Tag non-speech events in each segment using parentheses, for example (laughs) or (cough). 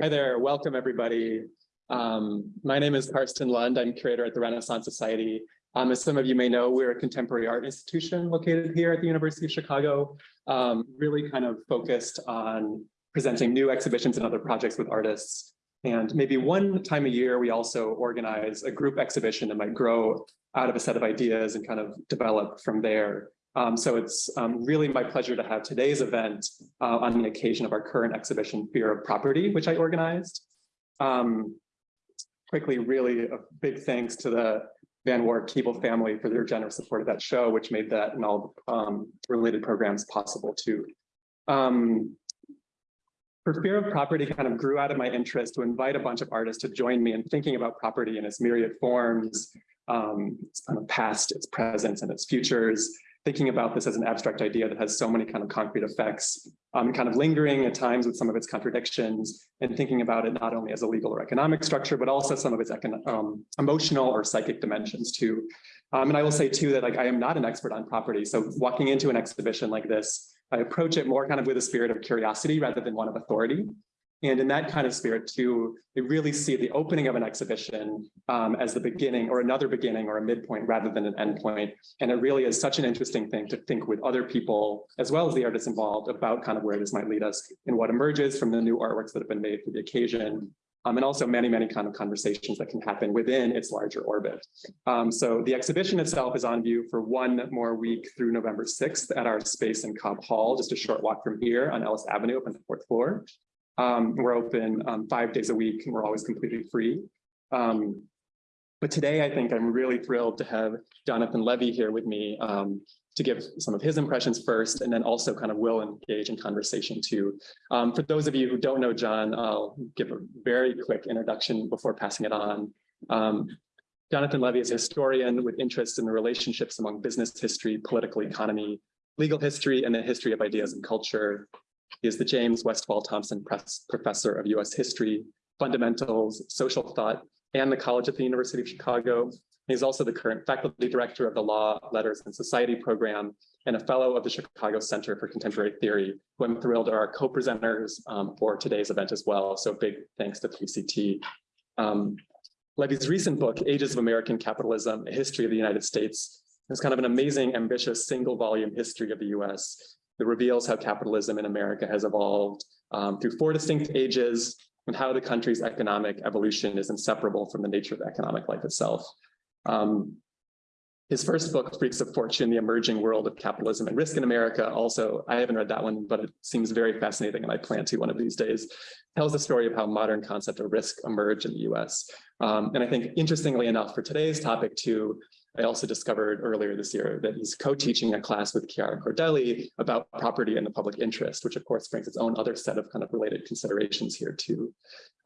Hi there, welcome everybody. Um, my name is Karsten Lund. I'm curator at the Renaissance Society. Um, as some of you may know, we're a contemporary art institution located here at the University of Chicago, um, really kind of focused on presenting new exhibitions and other projects with artists. And maybe one time a year, we also organize a group exhibition that might grow out of a set of ideas and kind of develop from there. Um, so it's um, really my pleasure to have today's event uh, on the occasion of our current exhibition, Fear of Property, which I organized. Um, quickly, really a big thanks to the Van Wart Keeble family for their generous support of that show, which made that and all um, related programs possible too. Um, for Fear of Property kind of grew out of my interest to invite a bunch of artists to join me in thinking about property in its myriad forms, um, its past, its present, and its futures, thinking about this as an abstract idea that has so many kind of concrete effects, um, kind of lingering at times with some of its contradictions, and thinking about it not only as a legal or economic structure, but also some of its um, emotional or psychic dimensions too. Um, and I will say too that like I am not an expert on property, so walking into an exhibition like this, I approach it more kind of with a spirit of curiosity rather than one of authority. And in that kind of spirit too, we really see the opening of an exhibition um, as the beginning or another beginning or a midpoint rather than an endpoint. And it really is such an interesting thing to think with other people, as well as the artists involved about kind of where this might lead us and what emerges from the new artworks that have been made for the occasion. Um, and also many, many kind of conversations that can happen within its larger orbit. Um, so the exhibition itself is on view for one more week through November 6th at our space in Cobb Hall, just a short walk from here on Ellis Avenue up on the fourth floor. Um, we're open um, five days a week and we're always completely free. Um, but today, I think I'm really thrilled to have Jonathan Levy here with me um, to give some of his impressions first, and then also kind of will engage in conversation too. Um, for those of you who don't know John, I'll give a very quick introduction before passing it on. Um, Jonathan Levy is a historian with interests in the relationships among business history, political economy, legal history, and the history of ideas and culture. He is the James Westfall Thompson Press Professor of U.S. History, Fundamentals, Social Thought, and the College at the University of Chicago. He's also the current faculty director of the Law, Letters, and Society program and a fellow of the Chicago Center for Contemporary Theory, who I'm thrilled are our co-presenters um, for today's event as well. So big thanks to 3CT. Um, Levy's recent book, Ages of American Capitalism, A History of the United States, is kind of an amazing, ambitious single volume history of the US that reveals how capitalism in America has evolved um, through four distinct ages and how the country's economic evolution is inseparable from the nature of economic life itself. Um, his first book, Freaks of Fortune, The Emerging World of Capitalism and Risk in America, also, I haven't read that one, but it seems very fascinating and I plan to one of these days, tells the story of how modern concept of risk emerged in the US. Um, and I think interestingly enough for today's topic too, I also discovered earlier this year that he's co-teaching a class with Chiara Cordelli about property and the public interest, which of course brings its own other set of kind of related considerations here too.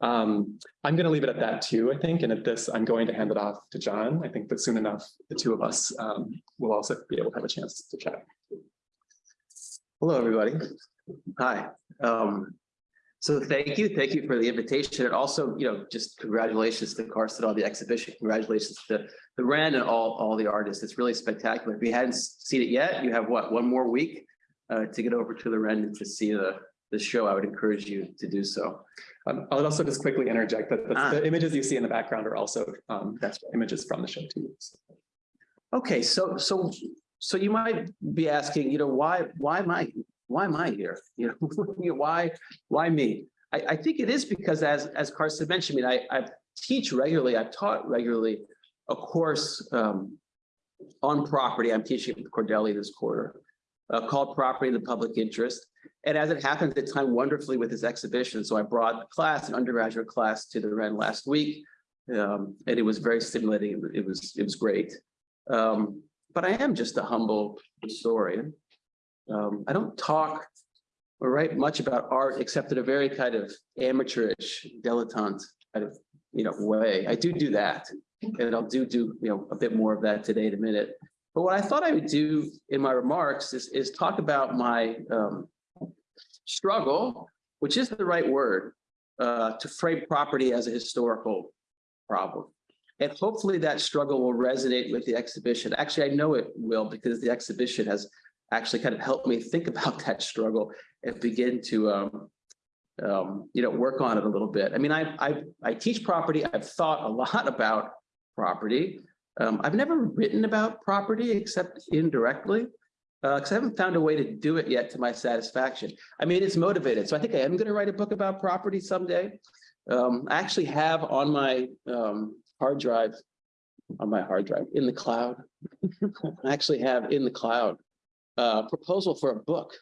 Um, I'm going to leave it at that too, I think. And at this, I'm going to hand it off to John. I think that soon enough, the two of us um, will also be able to have a chance to chat. Hello, everybody. Hi. Um, so thank you. Thank you for the invitation. And also, you know, just congratulations to Karsten on the exhibition. Congratulations to the Ren and all, all the artists. It's really spectacular. If you hadn't seen it yet, you have what, one more week uh, to get over to the Ren to see the, the show. I would encourage you to do so. Um, I'll also just quickly interject that the, Ah. the images you see in the background are also um, That's images from the show too. So, Okay, so so so you might be asking, you know, why why am I why am I here? You (laughs) know, you know, why why me? I, I think it is because as as Karsten mentioned, I mean, I, I teach regularly, I've taught regularly a course um, on property. I'm teaching at Cordelli this quarter uh, called Property in the Public Interest. And as it happens, it timed wonderfully with this exhibition. So I brought the class, an undergraduate class, to the Ren last week, um, and it was very stimulating. It was it was, great. Um, but I am just a humble historian. Um, I don't talk or write much about art except in a very kind of amateurish, dilettante kind of, you know, way. I do do that, and I'll do do you know a bit more of that today in a minute. But what I thought I would do in my remarks is is talk about my um, struggle, which is the right word, uh, to frame property as a historical problem. And hopefully that struggle will resonate with the exhibition. Actually, I know it will because the exhibition has actually kind of helped me think (laughs) about that struggle and begin to um, um, you know, work on it a little bit. I mean, I, I, I teach property. I've thought a lot (laughs) about property. Um, I've never written about property except indirectly. Uh, because I haven't found a way to do it yet to my satisfaction. I mean, it's motivated. So I think I am going to write a book about property someday. Um, I actually have on my um hard drive, on my hard drive in the cloud. (laughs) I actually have in the cloud uh proposal for a book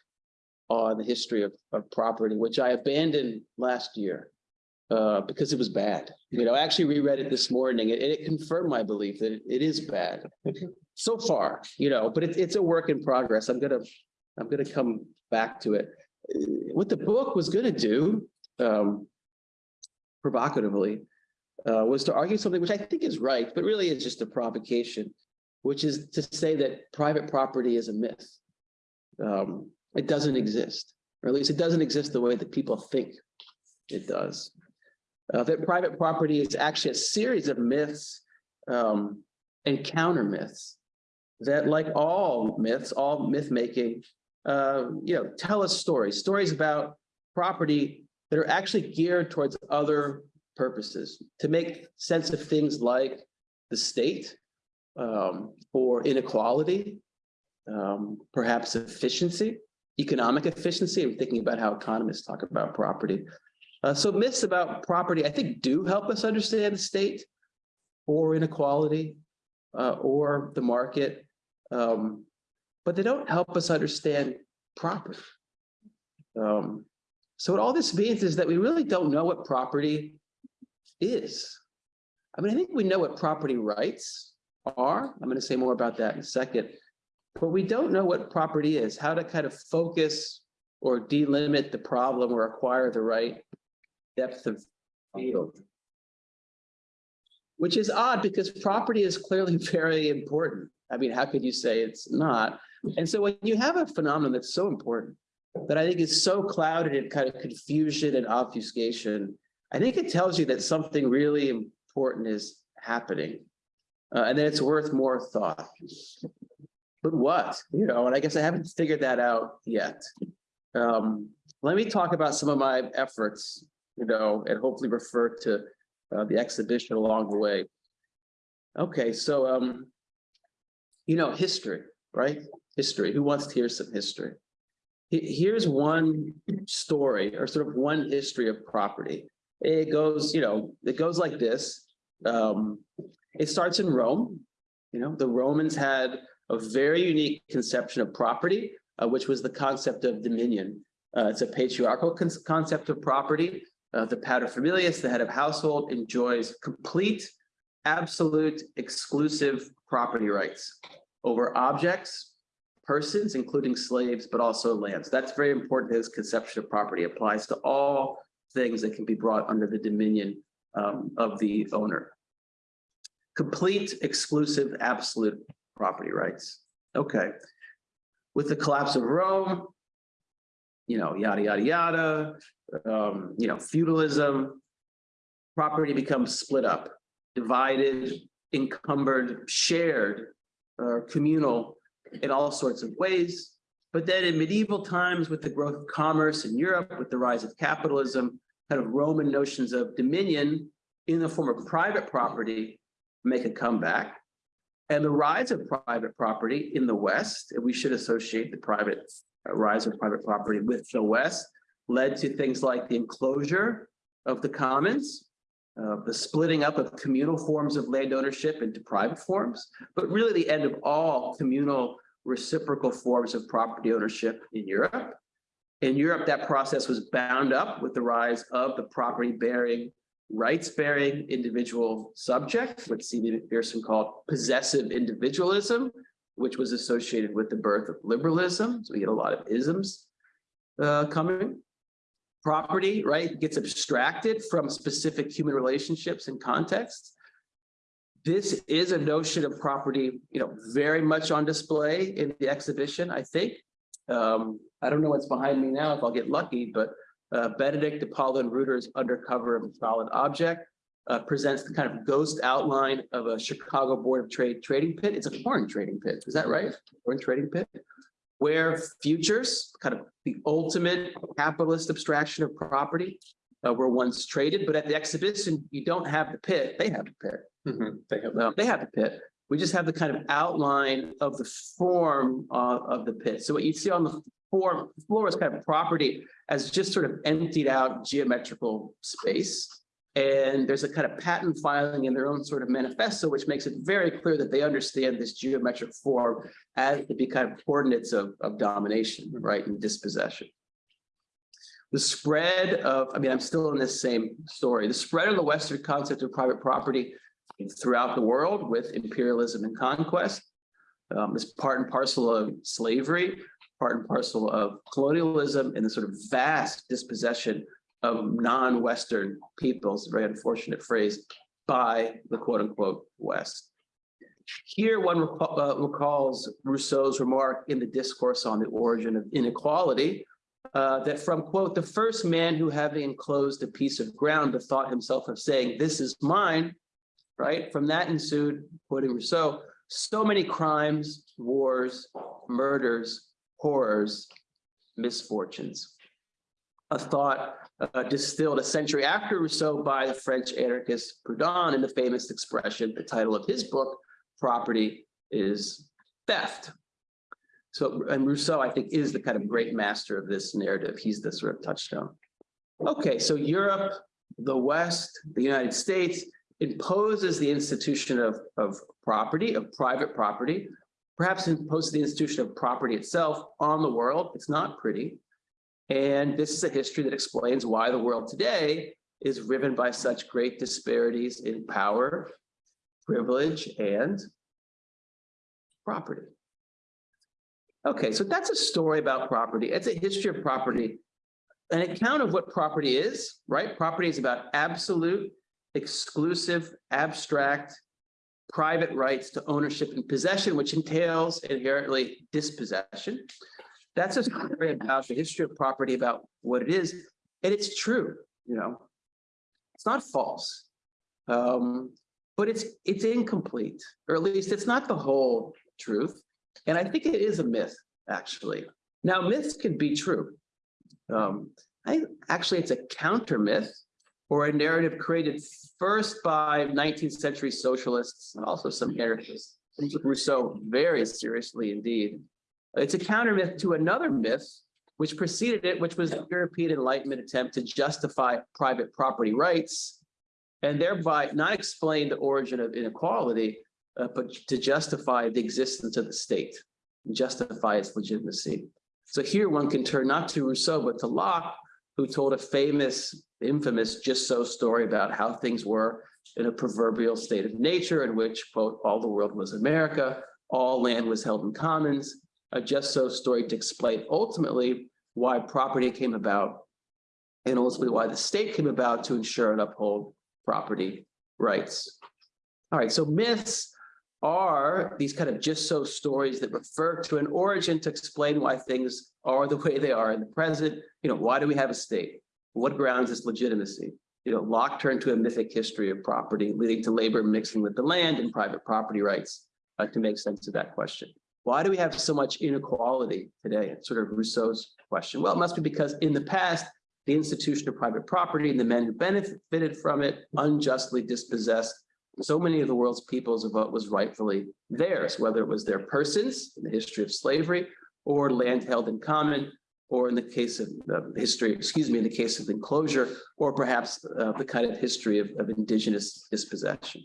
on the history of of property, which I abandoned last year. Uh, because it was bad. You know, I actually reread it this morning and it confirmed my belief that it- is bad. So far, you know, but it's it's a work in progress. I'm gonna, I'm gonna come back to it. What the book was gonna do, um, provocatively, uh, was to argue something which I think is right, but really is just a provocation, which is to say that private property is a myth. Um, it doesn't exist, or at least it doesn't exist the way that people think it does. Uh, that private property is actually a series of myths um, and counter myths that like all myths, all myth making, uh, you know, tell us stories, stories about property that are actually geared towards other purposes to make sense of things like the state um, or inequality, um, perhaps efficiency, economic efficiency. I'm thinking about how economists talk about property. Uh, so myths about property, I think, do help us understand the state or inequality uh, or the market, um, but they don't help us understand property. Um, so what all this means is that we really don't know what property is. I mean, I think we know what property rights are. I'm going to say more about that in a second. But we don't know what property is, how to kind of focus or delimit the problem or acquire the right depth of field. Which is odd because property is clearly (laughs) very important. I mean, how could you say it's not? And so when you have a phenomenon that's so important, that I think is so clouded in kind of confusion and obfuscation, I think it tells you that something really important is happening. Uh, and that it's worth more thought. But what, you know, and I guess I haven't figured that out yet. Um, let me talk about some of my efforts, you know, and hopefully refer to uh, the exhibition along the way. Okay, so, um, you know, history, right? History. Who wants to hear some history? Here's one story or sort of one history of property. It goes, you know, it goes like this. Um, it starts in Rome. You know, the Romans had a very unique conception of property, uh, which was the concept of dominion. Uh, it's a patriarchal con- concept of property. Uh, the paterfamilias, the head of household, enjoys complete, absolute, exclusive property rights over objects, persons, including slaves, but also lands. That's very important. His conception of property applies to all things that can be brought under the dominion um, of the owner. Complete, exclusive, absolute property rights. Okay. With the collapse of Rome, you know, yada, yada, yada, um, you know, feudalism, property becomes split up, divided, encumbered, shared, uh, communal in all sorts of ways. But then in medieval times, with the growth of commerce in Europe, with the rise of capitalism, kind of Roman notions of dominion in the form of private property make a comeback. And the rise of private property in the West, we should associate the private rise of private property with the West, led to things like the enclosure of the commons, uh, the splitting up of communal forms of land ownership into private forms, but really the end of all communal reciprocal forms of property ownership in Europe. In Europe, that process was bound up with the rise of the property bearing, rights bearing individual subject, what C.B. Macpherson called possessive individualism, which was associated with the birth of liberalism. So we get a lot of isms uh, coming. Property, right, gets abstracted from specific human relationships and contexts. This is a notion of property, you know, very much on display in the exhibition, I think. Um, I don't know what's behind me now if I'll get lucky, but uh, Benedict de Paula and Reuter's Undercover of a Solid Object uh, presents the kind of ghost outline of a Chicago Board of Trade trading pit. It's a corn trading pit. Is that right? Corn trading pit. where futures, kind of the ultimate capitalist abstraction of property, uh, were once traded, but at the exhibition, you don't have the pit, they have the pit. Mhm, They have, Well, they have the pit. We just have the kind of outline of the form uh, of the pit. So what you see on the form, floor is kind of property as just sort of emptied out geometrical space. And there's a kind of patent filing in their own sort of manifesto, which makes it very clear that they understand this geometric form as to be kind of coordinates of, of domination, right, and dispossession. The spread of, I mean, I'm still in this same story, the spread of the Western concept of private property throughout the world with imperialism and conquest. Um, is part and parcel of slavery, part and parcel of colonialism and the sort of vast dispossession of non-Western peoples, very unfortunate phrase, by the quote unquote West. Here one recall- uh, recalls Rousseau's remark in the discourse on the origin of inequality, uh, that from quote, the first man who having enclosed a piece of ground bethought himself of saying, this is mine, right? From that ensued, quoting Rousseau, so many crimes, wars, murders, horrors, misfortunes. A thought uh, distilled a century after Rousseau by the French anarchist Proudhon in the famous expression, the title of his book, Property is Theft. So, and Rousseau, I think, is the kind of great master of this narrative. He's the sort of touchstone. Okay, so Europe, the West, the United States, imposes the institution of, of property, of private property, perhaps imposes the institution of property itself on the world. It's not pretty. And this is a history that explains why the world today is riven by such great disparities in power, privilege, and property. Okay, so that's a story about property. It's a history of property, an account of what property is, right? Property is about absolute exclusive, abstract, private rights to ownership and possession, which entails inherently dispossession. That's a story about the history of property, about what it is, and it's true, you know. It's not false, um, but it's it's incomplete, or at least it's not the whole truth. And I think it is a myth, actually. Now, myths can be true. Um, I actually it's a counter myth or a narrative created first by 19th century socialists and also some anarchists. Rousseau very seriously indeed. It's a counter myth to another myth which preceded it, which was the European Enlightenment attempt to justify private property rights and thereby not explain the origin of inequality, uh, but to justify the existence of the state, justify its legitimacy. So here one can turn not to Rousseau, but to Locke, who told a famous, infamous just so story about how things were in a proverbial state of nature in which, quote, all the world was America, all land was held in commons, a just so story to explain ultimately why property came about and ultimately why the state came about to ensure and uphold property rights. All right, so myths are these kind of just so stories that refer to an origin to explain why things are the way they are in the present. You know, why do we have a state? What grounds its legitimacy? You know, Locke turned to a mythic history of property, leading to labor mixing with the land and private property rights uh, to make sense of that question. Why do we have so much inequality today? Sort of Rousseau's question. Well, it must be because in the past, the institution of private property and the men who benefited from it unjustly dispossessed so many of the world's peoples of what was rightfully theirs, whether it was their persons in the history of slavery or land held in common, or in the case of the history, excuse me, in the case of enclosure, or perhaps uh, the kind of history of, of indigenous dispossession.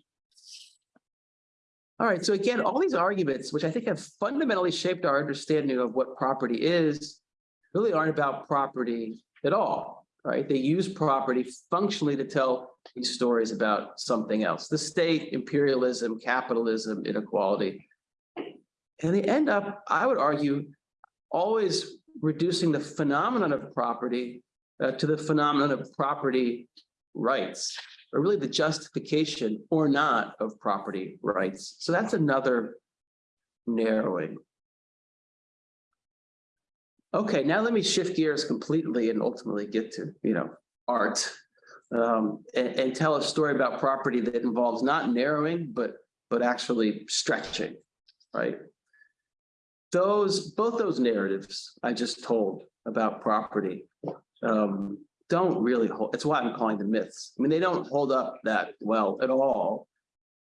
All right, so again, all these arguments, which I think have fundamentally shaped our understanding of what property is, really aren't about property at all, right? They use property functionally to tell these stories about something else, the state, imperialism, capitalism, inequality. And they end up, I would argue, always reducing the phenomenon of property uh, to the phenomenon of property rights, or really the justification or not of property rights. So that's another narrowing. Okay, now let me shift gears completely and ultimately get to, you know, art um, and, and tell a story about property that involves not narrowing, but but actually stretching, right? those, both those narratives I just told about property um, don't really hold, it's why I'm calling them myths. I mean, they don't hold up that well at all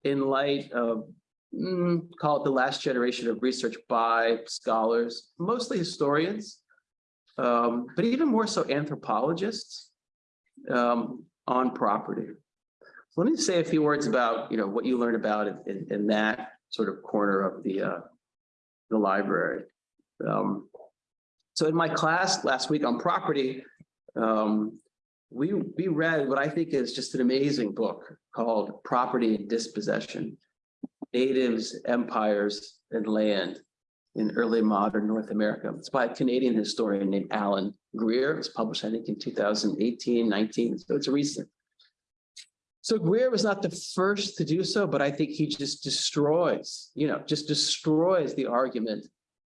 in light of, mm, call it the last generation of research by scholars, mostly historians, um, but even more so anthropologists um, on property. So Let me say a few words about, you know, what you learn about in- in, in that sort of corner of the, uh, the library. Um, so in my class last week on property, um, we, we read what I think is just an amazing book called Property and Dispossession. Natives, Empires, and Land in Early Modern North America. It's by a Canadian historian named Allan Greer. It was published, I think, in 2018, 19, so it's recent. So Greer was not the first to do so, but I think he just destroys, you know, just destroys the argument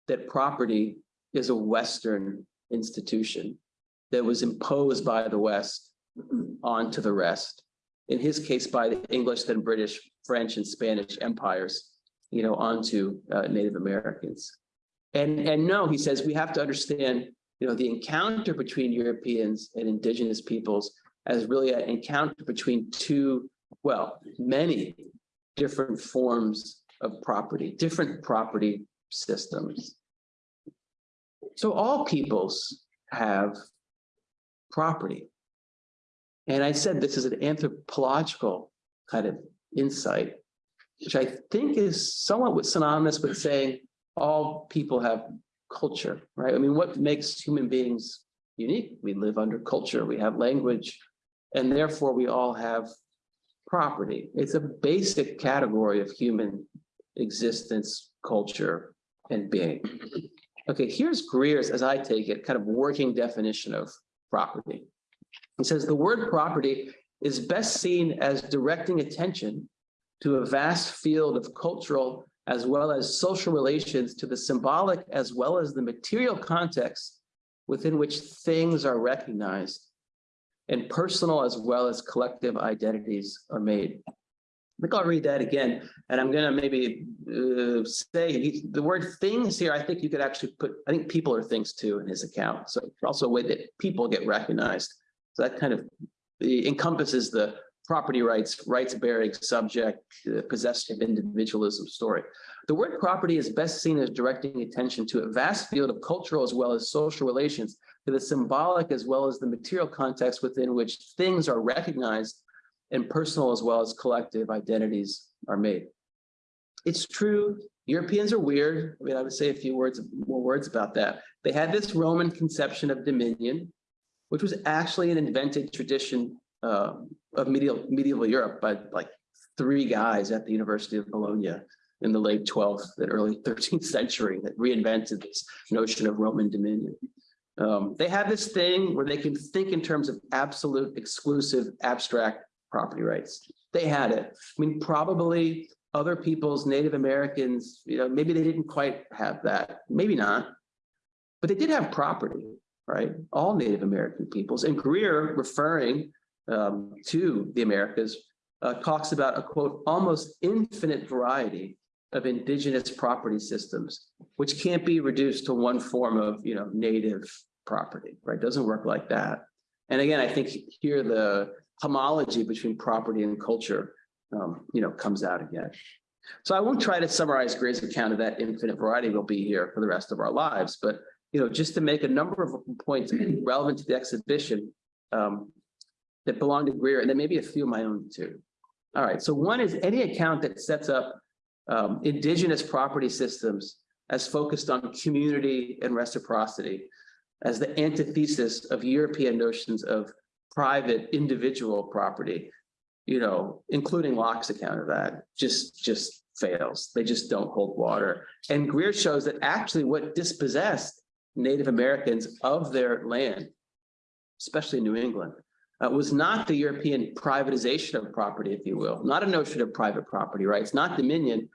that property is a Western institution that was imposed by the West onto the rest. In his case, by the English, then British, French, and Spanish empires, you know, onto uh, Native Americans. And, and no, he says, we have to understand, you know, the encounter between Europeans and indigenous peoples as really an encounter between two, well, many different forms of property, different property systems. So all peoples have property. And I said this is an anthropological kind of insight, which I think is somewhat synonymous with saying all people have culture, right? I mean, what makes human beings unique? We live under culture, we have language, and therefore we all have property. It's a basic category of human existence, culture, and being. Okay, here's Greer's, as I take it, kind of working definition of property. He says the word property is best seen as directing attention to a vast field of cultural as well as social relations to the symbolic as well as the material context within which things are recognized and personal as well as collective identities are made. I think I'll read that again, and I'm gonna maybe uh, say he- the word things here, I think you could actually put, I think people are things too in his account. So also a way that people get recognized. So that kind of encompasses the property rights, rights bearing subject, uh, possessive individualism story. The word property is best seen as directing attention to a vast field of cultural as well as social relations to the symbolic as well as the material context within which things are recognized and personal as well as collective identities are made. It's true, Europeans are weird. I mean, I would say a few words, more words about that. They had this Roman conception of dominion, which was actually an invented tradition uh, of medieval, medieval Europe by like three guys at the University of Bologna in the late 12th and early 13th century that reinvented this notion of Roman dominion. Um, they have this thing where they can think in terms of absolute, exclusive, abstract property rights. They had it. I mean, probably other peoples, Native Americans, you know, maybe they didn't quite have that, maybe not. But they did have property, right? All Native American peoples. And Greer, referring um, to the Americas, uh, talks about a quote, almost infinite variety of indigenous property systems, which can't be reduced to one form of, you know, native property, right? Doesn't work like that. And again, I think here the homology between property and culture, um, you know, comes out again. So I won't try to summarize Greer's account of that infinite variety. We'll be here for the rest of our lives, but you know, just to make a number of points relevant to the exhibition um, that belong to Greer, and then maybe a few of my own too. All right, so one is any account that sets up um, indigenous property systems as focused on community and reciprocity as the antithesis of European notions of private individual property, you know, including Locke's account of that, just, just fails. They just don't hold water. And Greer shows that actually what dispossessed Native Americans of their land, especially New England, uh, was not the European privatization of property, if you will, not a notion of private property rights, not dominion,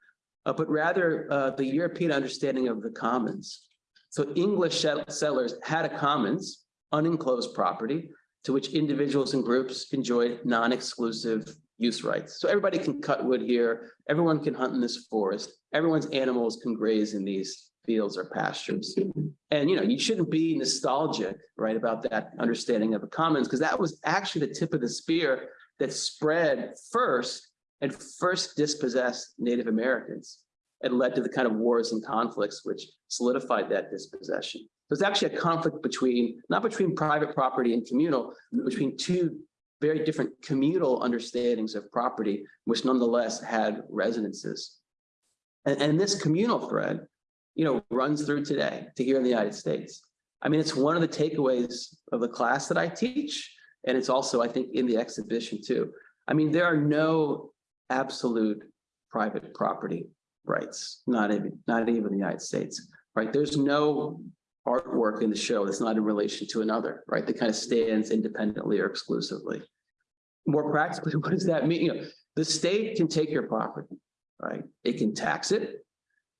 uh, but rather uh, the European understanding of the commons. So English settlers had a commons, unenclosed property, to which individuals and groups enjoy non-exclusive use rights. So everybody can cut wood here, everyone can hunt in this forest, everyone's animals can graze in these fields or pastures. And, you know, you shouldn't be nostalgic, right, about that understanding of the commons, because that was actually the tip of the spear that spread first and first dispossessed Native Americans and led to the kind of wars and conflicts which solidified that dispossession. There's actually a conflict between, not between private property and communal, between two very different communal understandings of property, which nonetheless had resonances. And, and this communal thread, you know, runs through today to here in the United States. I mean, it's one of the takeaways of the class that I teach, and it's also, I think, in the exhibition too. I mean, there are no absolute private property rights, not even, not even in the United States, right? There's no artwork in the show that's not in relation to another, right? That kind of stands independently or exclusively. More practically, (laughs) what does that mean? You know, the state can take your property, right? It can tax it,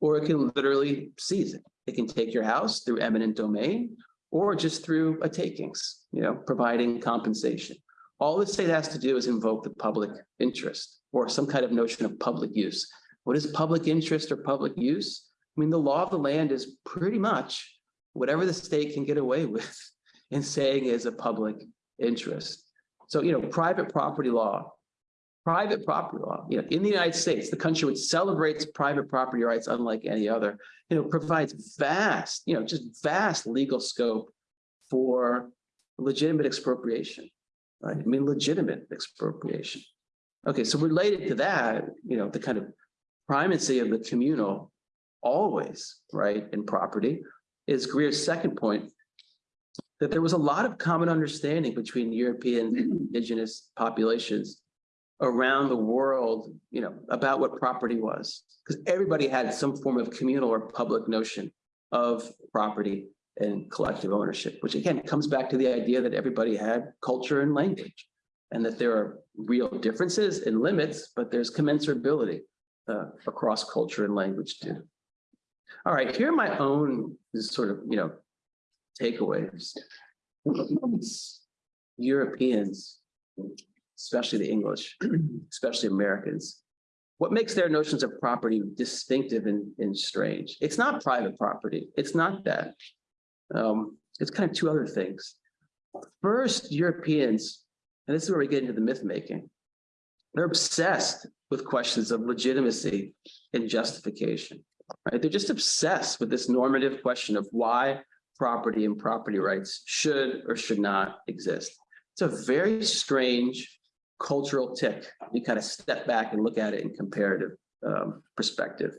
or it can literally seize it. It can take your house through eminent domain, or just through a takings, you know, providing compensation. All the state has to do is invoke the public interest or some kind of notion of public use. What is public interest or public use? I mean, the law of the land is pretty much whatever the state can get away (laughs) with in saying is a public interest. So, you know, private property law, private property law, you know, in the United States, the country which celebrates private property rights unlike any other, you know, provides vast, you know, just vast legal scope for legitimate expropriation, right? I mean, legitimate expropriation. Okay, so related to that, you know, the kind of primacy of the communal always, right, in property is Greer's second point, that there was a lot of common understanding between European indigenous populations around the world, you know, about what property was, because everybody had some form of communal or public notion of property and collective ownership, which again comes back to the idea that everybody had culture and language, and that there are real differences and limits, but there's commensurability uh, across culture and language too. All right, here are my own sort of, you know, takeaways. Europeans, especially the English, (clears throat) especially Americans, what makes their notions of property distinctive and, and strange? It's not private property. It's not that. Um, it's kind of two other things. First, Europeans, and this is where we get into the myth making, they're obsessed with questions of legitimacy and justification right? They're just obsessed with this normative question of why property and property rights should or should not exist. It's a very strange cultural tick. You kind of step back and look at it in comparative um, perspective.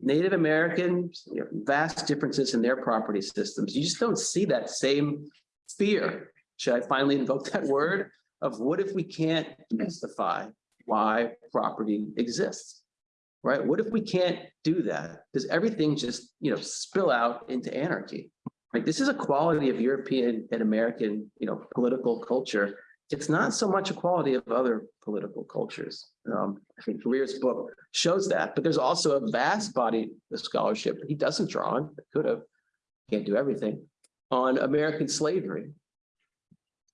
Native Americans, you know, vast differences in their property systems. You just don't see that same fear. Should I finally invoke that word of what if we can't justify why property exists? Right? What if we can't do that? Does everything just, you know, spill out into anarchy? Like this is a quality of European and American, you know, political culture. It's not so much a quality of other political cultures. Um, I think Greer's book shows that, but there's also a vast body of scholarship he doesn't draw on, could have, can't do everything, on American slavery,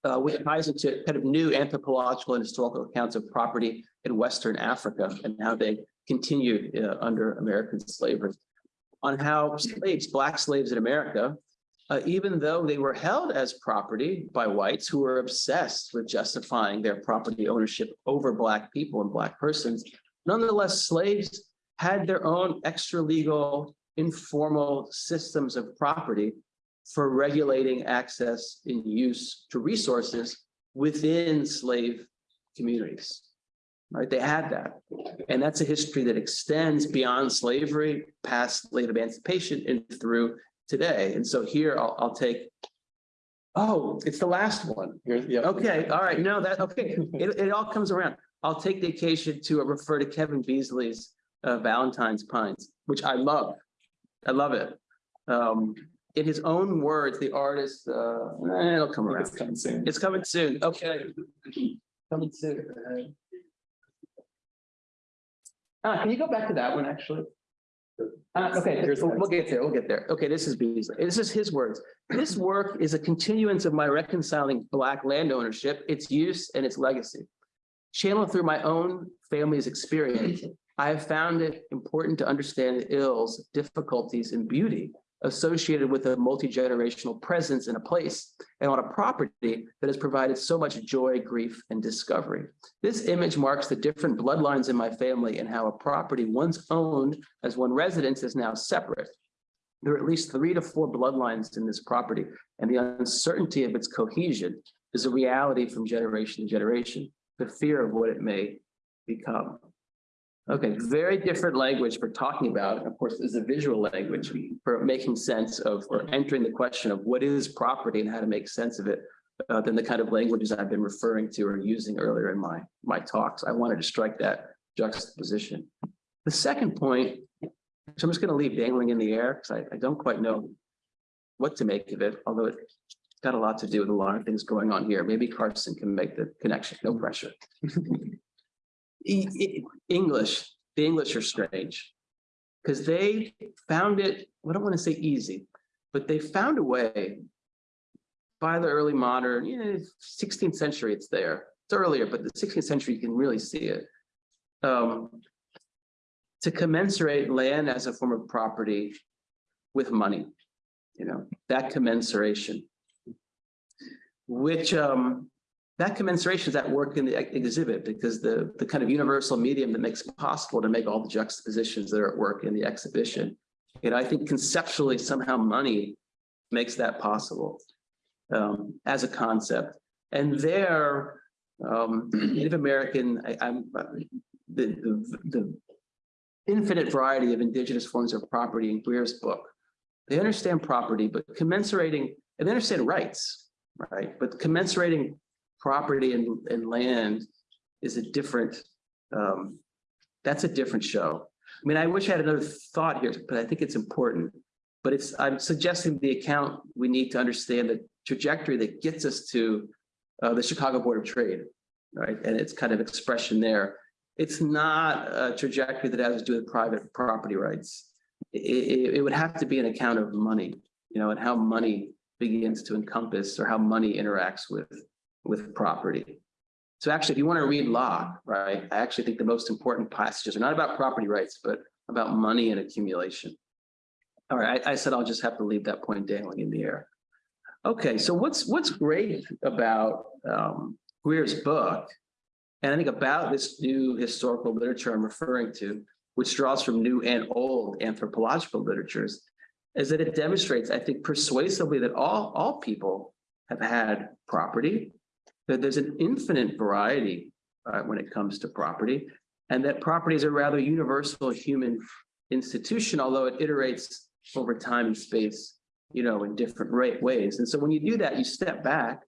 uh, which ties into kind of new anthropological and historical accounts of property in Western Africa and how they continued uh, under American slavery. On how slaves, black slaves in America, uh, even though they were held as property by whites who were obsessed with justifying their property ownership over black people and black persons, nonetheless, slaves had their own extra legal informal systems of property for regulating access and use to resources within slave communities right? They had that. And that's a history that extends beyond slavery, past slave emancipation and through today. And so here I'll, I'll take, oh, it's the last one. Here's, yeah. Okay, all right, no, that, okay, it, it all comes around. I'll take the occasion to refer to Kevin Beasley's uh, Valentine's Pines, which I love. I love it. Um, in his own words, the artist, uh, eh, it'll come around. It's coming soon. It's coming soon. Okay. Coming soon. Uh, can you go back to that one, actually? Uh, okay, we'll we'll get there, we'll get there. Okay, this is Beasley. This is his words. This work is a continuance of my reconciling Black land ownership, its use and its legacy. Channeled through my own family's experience, I have found it important to understand the ills, difficulties, and beauty associated with a multi-generational presence in a place and on a property that has provided so much joy, grief, and discovery. This image marks the different bloodlines in my family and how a property once owned as one residence is now separate. There are at least three to four bloodlines in this property, and the uncertainty of its cohesion is a reality from generation to generation, the fear of what it may become. Okay, very different language for talking about, of course, is a visual language for making sense of or entering the question of what is property and how to make sense of it uh, than the kind of languages I've been referring to or using earlier in my, my talks. I wanted to strike that juxtaposition. The second point, so I'm just going to leave dangling in the air because I, I don't quite know what to make of it, although it's got a lot to do with a lot of things going on here. Maybe Karsten can make the connection, no pressure. (laughs) English, the English are strange. Because they found it, I don't want to say easy, but they found a way. By the early modern, yeah, sixteenth century, it's there. It's earlier, but the sixteenth century, you can really see it. Um. To commensurate land as a form of property with money, you know, that commensuration. Which um, that commensuration is at work in the exhibit because the, the kind of universal medium that makes it possible to make all the juxtapositions that are at work in the exhibition. And I think conceptually somehow money makes that possible um, as a concept. And there, um, Native American, I, uh, the, the, the infinite variety of indigenous forms of property in Greer's book. They understand property, but commensurating, and they understand rights, right? But commensurating property and, and land is a different, um, that's a different show. I mean, I wish I had another thought here, but I think it's important. But it's, I'm suggesting the account, we need to understand the trajectory that gets us to uh, the Chicago Board of Trade, right? And it's kind of expression there. It's not a trajectory that has to do with private property rights. It, it, it would have to be an account of money, you know, and how money begins to encompass or how money interacts with with property. So actually, if you want to read Locke, right, I actually think the most important passages are not about property rights, but about money and accumulation. All right, I, I said I'll just have to leave that point dangling in the air. Okay, so what's what's great about um, Greer's book, and I think about this new historical literature I'm referring to, which draws from new and old anthropological literatures, is that it demonstrates, I think, persuasively that all all people have had property, that there's an infinite variety uh, when it comes to property, and that property is a rather universal human institution, although it iterates over time and space, you know, in different ways. And so when you do that, you step back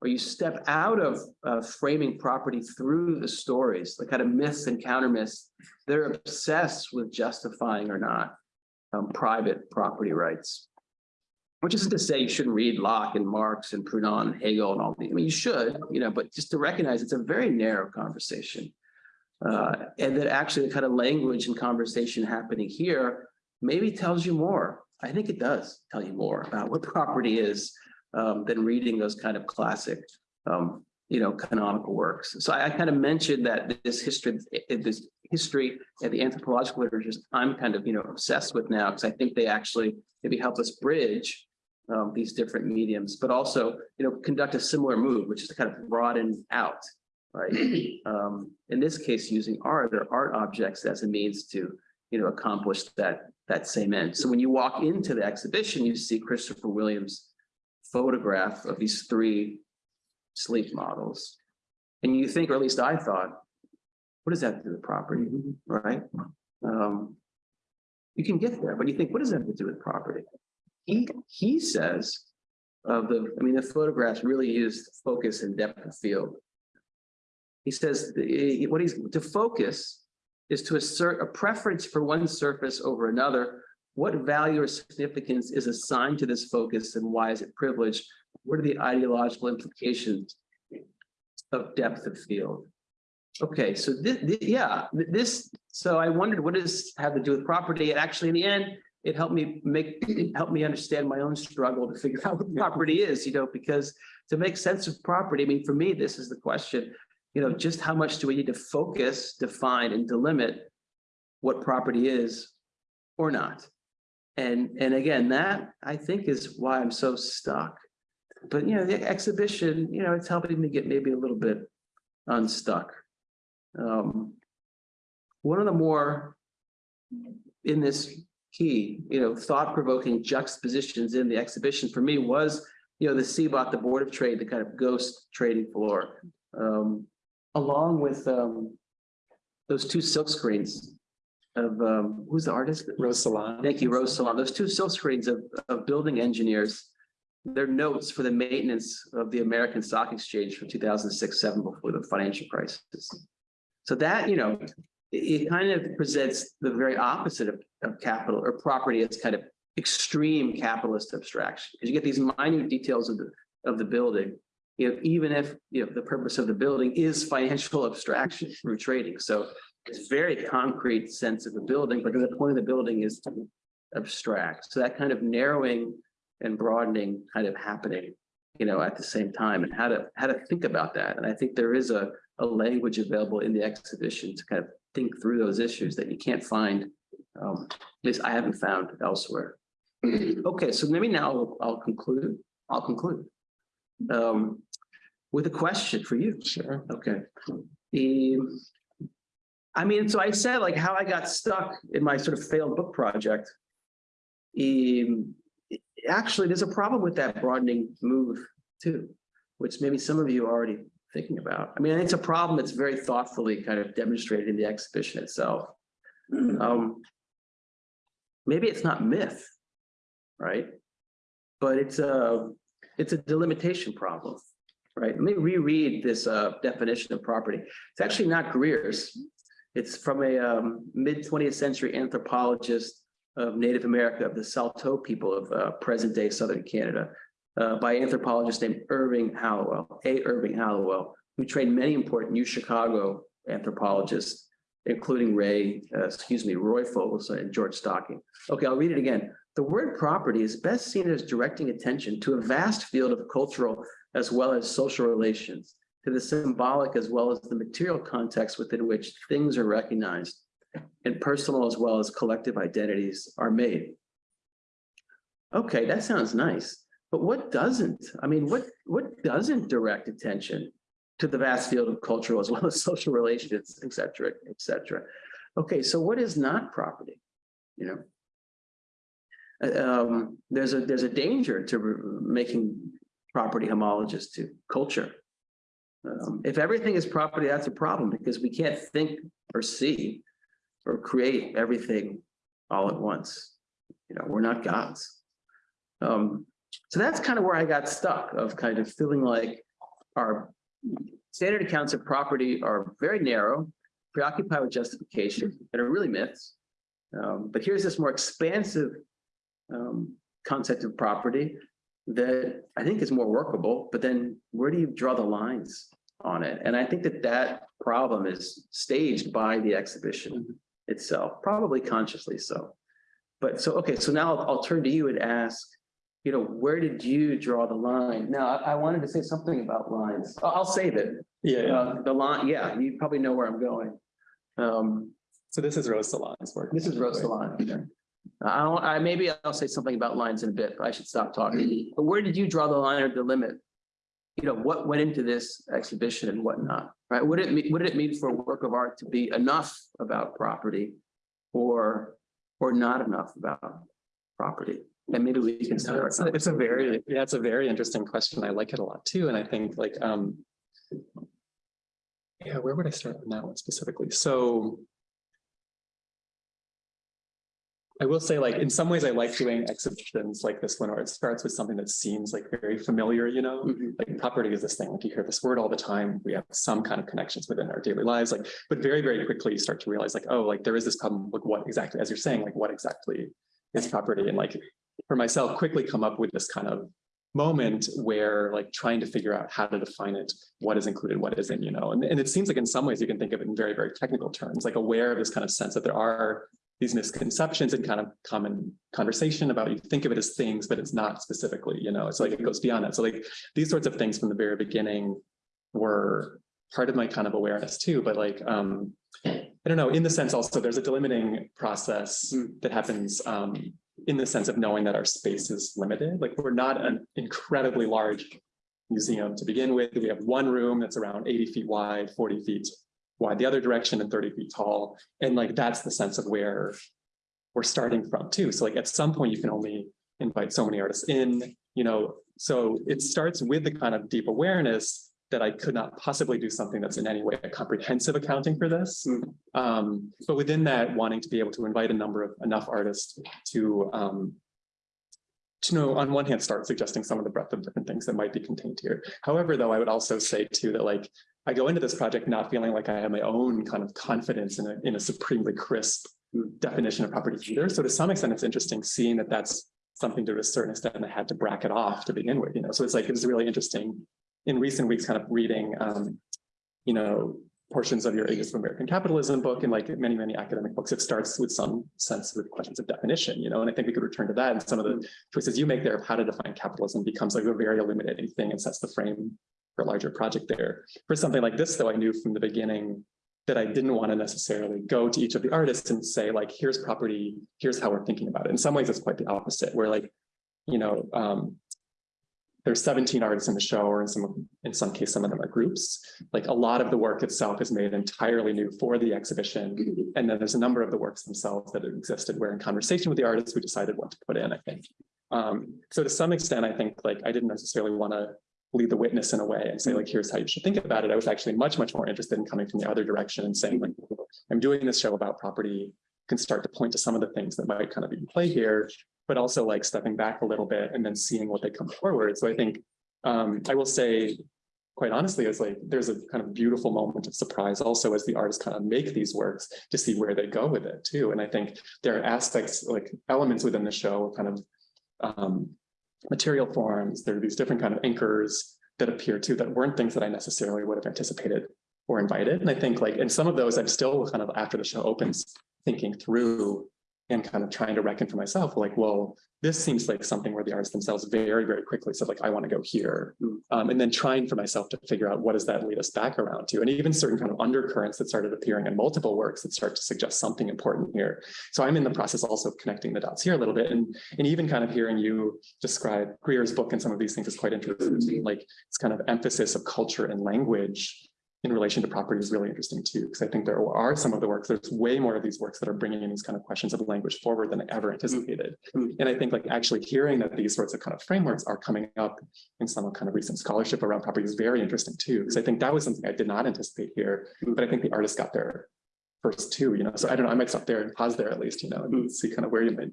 or you step out of uh, framing property through the stories, the kind of myths and counter myths. They're obsessed with justifying or not um, private property rights. Which isn't to say you shouldn't read Locke and Marx and Proudhon and Hegel and all these. I mean, you should, you know, but just to recognize it's a very narrow conversation. Uh, and that actually the kind of language and conversation happening here maybe tells you more. I think it does tell you more about what property is um, than reading those kind of classic, um, you know, canonical works. So I, I kind of mentioned that this history, this history and the anthropological literatures I'm kind of, you know, obsessed with now because I think they actually maybe help us bridge um, these different mediums, but also, you know, conduct a similar move, which is to kind of broaden out, right? (clears throat) Um, in this case, using art or art objects as a means to, you know, accomplish that that same end. So when you walk into the exhibition, you see Christopher Williams' photograph of these three sleep models. And you think, or at least I thought, what does that have to do with property, right? Um, you can get there, but you think, what does that have to do with property? He, he says of the, I mean, the photographs really used focus and depth of field. He says the- eh, what he's to focus is to assert a preference for one surface over another. What value or significance is assigned to this focus and why is it privileged? What are the ideological implications of depth of field? Okay, so this, yeah, this, so I wondered what does have to do with property? And actually, in the end, it helped me make, it (clears throat) helped me understand my own struggle to figure (laughs) out what property is, you know, because to make sense of property, I mean, for me, this is the question, you know, just how much do we need to focus, define and delimit what property is or not. And, and again, that I think is why I'm so stuck. But, you know, the exhibition, you know, it's helping me get maybe a little bit unstuck. Um, one of the more in this key, you know, thought-provoking juxtapositions in the exhibition for me was, you know, the CBOT, the Board of Trade, the kind of ghost trading floor, um, along with, um, those two silk screens of, um, who's the artist? Rose Salane. Thank you, Rose Salane. Those two silk screens of, of building engineers. Their notes for the maintenance of the American Stock Exchange from two thousand six, seven before the financial crisis. So that, you know, it, kind of presents the very opposite of, of capital or property as kind of extreme capitalist abstraction. Because you get these minute details of the, of the building. You know, even if, you know, the purpose of the building is financial (laughs) abstraction through trading. So it's very concrete sense of the building, but the point of the building is to abstract. So that kind of narrowing and broadening kind of happening, you know, at the same time and how to, how to think about that. And I think there is a, a language available in the exhibition to kind of think through those issues that you can't find, um, at least I haven't found elsewhere. (clears throat) Okay, so maybe now I'll conclude, I'll conclude. Um, with a question for you. Sure. Okay. The, I mean, so I said like how I got stuck in my sort of failed book project. Um, actually, there's a problem with that broadening move too, which maybe some of you already thinking about. I mean, it's a problem that's very thoughtfully kind of demonstrated in the exhibition itself. Um, maybe it's not myth, right? But it's a, it's a delimitation problem, right? Let me reread this uh, definition of property. It's actually not Greer's. It's from a um, mid 20th century anthropologist of Native America, of the Saulteaux people of uh, present day Southern Canada, uh, by anthropologist named Irving Hallowell, A. Irving Hallowell, who trained many important New Chicago anthropologists, including Ray, uh, excuse me, Roy Fogelson and George Stocking. Okay, I'll read it again. The word property is best seen as directing attention to a vast field of cultural as well as social relations, to the symbolic as well as the material context within which things are recognized and personal as well as collective identities are made. Okay, that sounds nice, but what doesn't? I mean, what, what doesn't direct attention to the vast field of cultural as well as (laughs) social relations, et cetera, et cetera? Okay, so what is not property? You know? Uh, Um, there's a, there's a danger to making property homologous to culture. Um, if everything is property, that's a problem because we can't think or see or create everything all at once. You know, we're not gods. Um, so that's kind of where I got stuck of kind of feeling like our standard accounts of property are very narrow, preoccupied with justification, and are really myths. Um, but here's this more expansive um, concept of property that I think is more workable, but then where do you draw the lines on it? And I think that that problem is staged by the exhibition itself, probably consciously so. But so, okay, so now I'll, I'll turn to you and ask, you know, where did you draw the line? Now, I, I wanted to say something about lines. I'll, I'll save it. Yeah. Uh, the line, yeah, you probably know where I'm going. Um, So this is Rose Salane's work. this is Rose Salane. I don't, I, maybe I'll say something about lines in a bit, but I should stop talking. But where did you draw the line or the limit? You know, what went into this exhibition and what not, right? What did it mean, what did it mean for a work of art to be enough about property? Or, or not enough about property? And maybe we can start. It's a, it's a very, yeah, it's a very interesting question. I like it a lot too. And I think like, um. Yeah, where would I start on that one specifically? So. I will say like, in some ways, I like doing exhibitions like this one, where it starts with something that seems like very familiar, you know? Mhm. Like property is this thing, like you hear this word all the time. We have some kind of connections within our daily lives, like, but very, very quickly you start to realize like, oh, like there is this problem with what exactly, as you're saying, like what exactly is property? And like, for myself, quickly come up with this kind of moment where like trying to figure out how to define it, what is included, what isn't, you know, and, and it seems like in some ways you can think of it in very, very technical terms, like aware of this kind of sense that there are these misconceptions and kind of common conversation about you think of it as things, but it's not specifically, you know, it's like it goes beyond that. So like these sorts of things from the very beginning were part of my kind of awareness too, but like um I don't know, in the sense also, there's a delimiting process Mm. that happens um, in the sense of knowing that our space is limited. Like, we're not an incredibly large museum to begin with. We have one room that's around eighty feet wide, forty feet wide the other direction and thirty feet tall. And like, that's the sense of where we're starting from too. So like, at some point, you can only invite so many artists in, you know, so it starts with the kind of deep awareness that I could not possibly do something that's in any way a comprehensive accounting for this. Mm. Um, but within that, wanting to be able to invite a number of enough artists to um, to know, on one hand, start suggesting some of the breadth of different things that might be contained here. However, though, I would also say too that like I go into this project not feeling like I have my own kind of confidence in a in a supremely crisp definition of property either. So to some extent, it's interesting seeing that that's something to a certain extent I had to bracket off to begin with, you know, so it's like, it's really interesting in recent weeks, kind of reading, um, you know, portions of your Ages of American Capitalism book and like many, many academic books, it starts with some sense with questions of definition, you know, and I think we could return to that and some of the choices you make there of how to define capitalism becomes like a very illuminating thing and sets the frame for a larger project there. For something like this, though, I knew from the beginning that I didn't want to necessarily go to each of the artists and say like, here's property, here's how we're thinking about it. In some ways, it's quite the opposite, where like, you know, um, there's 17 artists in the show, or in some in some case, some of them are groups. Like a lot of the work itself is made entirely new for the exhibition. And then there's a number of the works themselves that have existed where in conversation with the artists, we decided what to put in, I think. Um, so to some extent, I think like I didn't necessarily want to lead the witness in a way and say like, here's how you should think about it. I was actually much, much more interested in coming from the other direction and saying like, I'm doing this show about property, can start to point to some of the things that might kind of be in play here, but also like stepping back a little bit and then seeing what they come forward. So I think um, I will say, quite honestly, it's like there's a kind of beautiful moment of surprise also as the artists kind of make these works to see where they go with it too. And I think there are aspects like elements within the show kind of um, material forms. There are these different kind of anchors that appear too that weren't things that I necessarily would have anticipated or invited. And I think like, and some of those I'm still kind of after the show opens thinking through and kind of trying to reckon for myself, like, well, this seems like something where the artists themselves very, very quickly said, like, I want to go here. Um, and then trying for myself to figure out what does that lead us back around to? And even certain kind of undercurrents that started appearing in multiple works that start to suggest something important here. So I'm in the process also of connecting the dots here a little bit. And, and even kind of hearing you describe Greer's book and some of these things is quite interesting. Like it's kind of emphasis of culture and language in relation to property is really interesting too, because I think there are some of the works, there's way more of these works that are bringing in these kind of questions of language forward than I ever anticipated. Mm. And I think like actually hearing that these sorts of kind of frameworks are coming up in some kind of recent scholarship around property is very interesting too, because I think that was something I did not anticipate here, but I think the artists got there first too, you know, so I don't know, I might stop there and pause there at least, you know, and see kind of where you made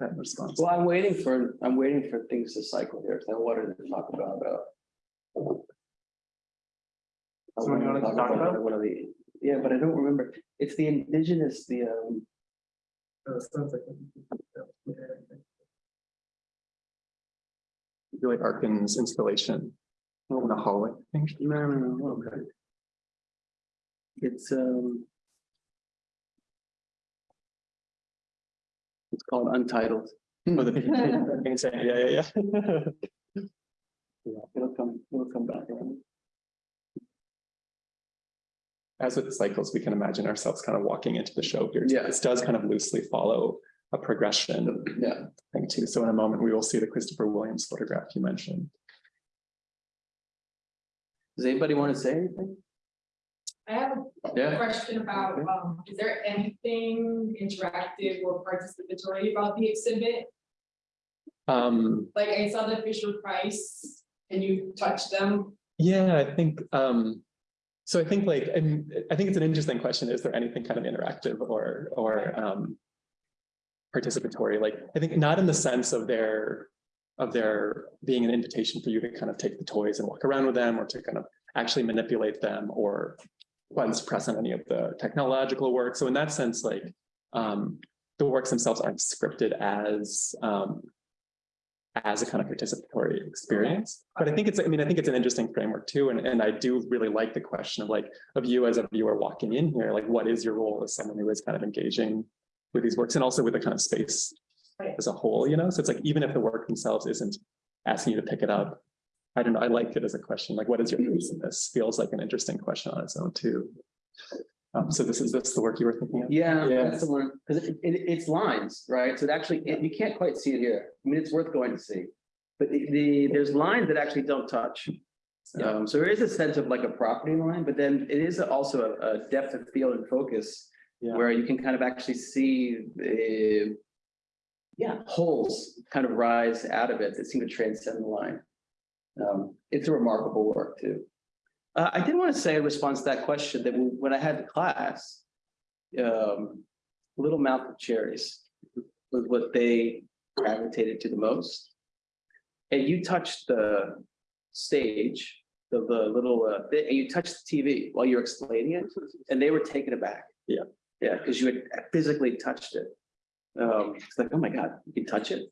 that response. Well, I'm waiting for, I'm waiting for things to cycle here, because I wanted to talk about, uh. I Someone you wanted to talk about? One of the, yeah, but I don't remember, it's the indigenous, the, um, Really Arkin's installation in the hallway, I think. no, no, no, okay. It's, um. It's called Untitled, Oh, the- Yeah, yeah, (laughs) yeah. it'll come, it'll come back around. As with cycles, we can imagine ourselves kind of walking into the show here. too. Yeah. This does kind of loosely follow a progression Yeah, thing too. So in a moment, we will see the Christopher Williams photograph you mentioned. does anybody want to say anything? I have a Yeah. question about, um, is there anything interactive or participatory about the exhibit? Um, Like I saw the Fisher Price and you touched them. yeah, I think, um, so I think like, and I think it's an interesting question. Is there anything kind of interactive or, or, um, participatory? Like, I think not in the sense of their, of their being an invitation for you to kind of take the toys and walk around with them or to kind of actually manipulate them or press on any of the technological work. So in that sense, like, um, the works themselves aren't scripted as, um, as a kind of participatory experience. Mm-hmm. But I think it's, I mean, I think it's an interesting framework too. And, and I do really like the question of like, of you as a viewer walking in here, like, what is your role as someone who is kind of engaging with these works and also with the kind of space as a whole, you know? So it's like, even if the work themselves isn't asking you to pick it up, I don't know, I like it as a question, like, what is your mm-hmm. place in this? Feels like an interesting question on its own too. Um, so this is this the work you were thinking of? Yeah, Yeah. that's the one, because it, it, it's lines, right? So it actually, it- you can't quite see it here. I mean, it's worth going to see. But the, the, there's lines that actually don't touch. Yeah. Um, so there is a sense of like a property line, but then it is also a, a depth of field and focus Yeah. where you can kind of actually see the yeah, holes kind of rise out of it that seem to transcend the line. Um, it's a remarkable work too. Uh, I did want to say in response to that question that when I had the class, um, Little Mouth of Cherries was what they gravitated to the most. And you touched the stage, the, the little, uh, and you touched the TV while you were explaining it, and they were taken aback. Yeah. Yeah, because you had physically touched it. Um, it's like, oh my God, you can touch it?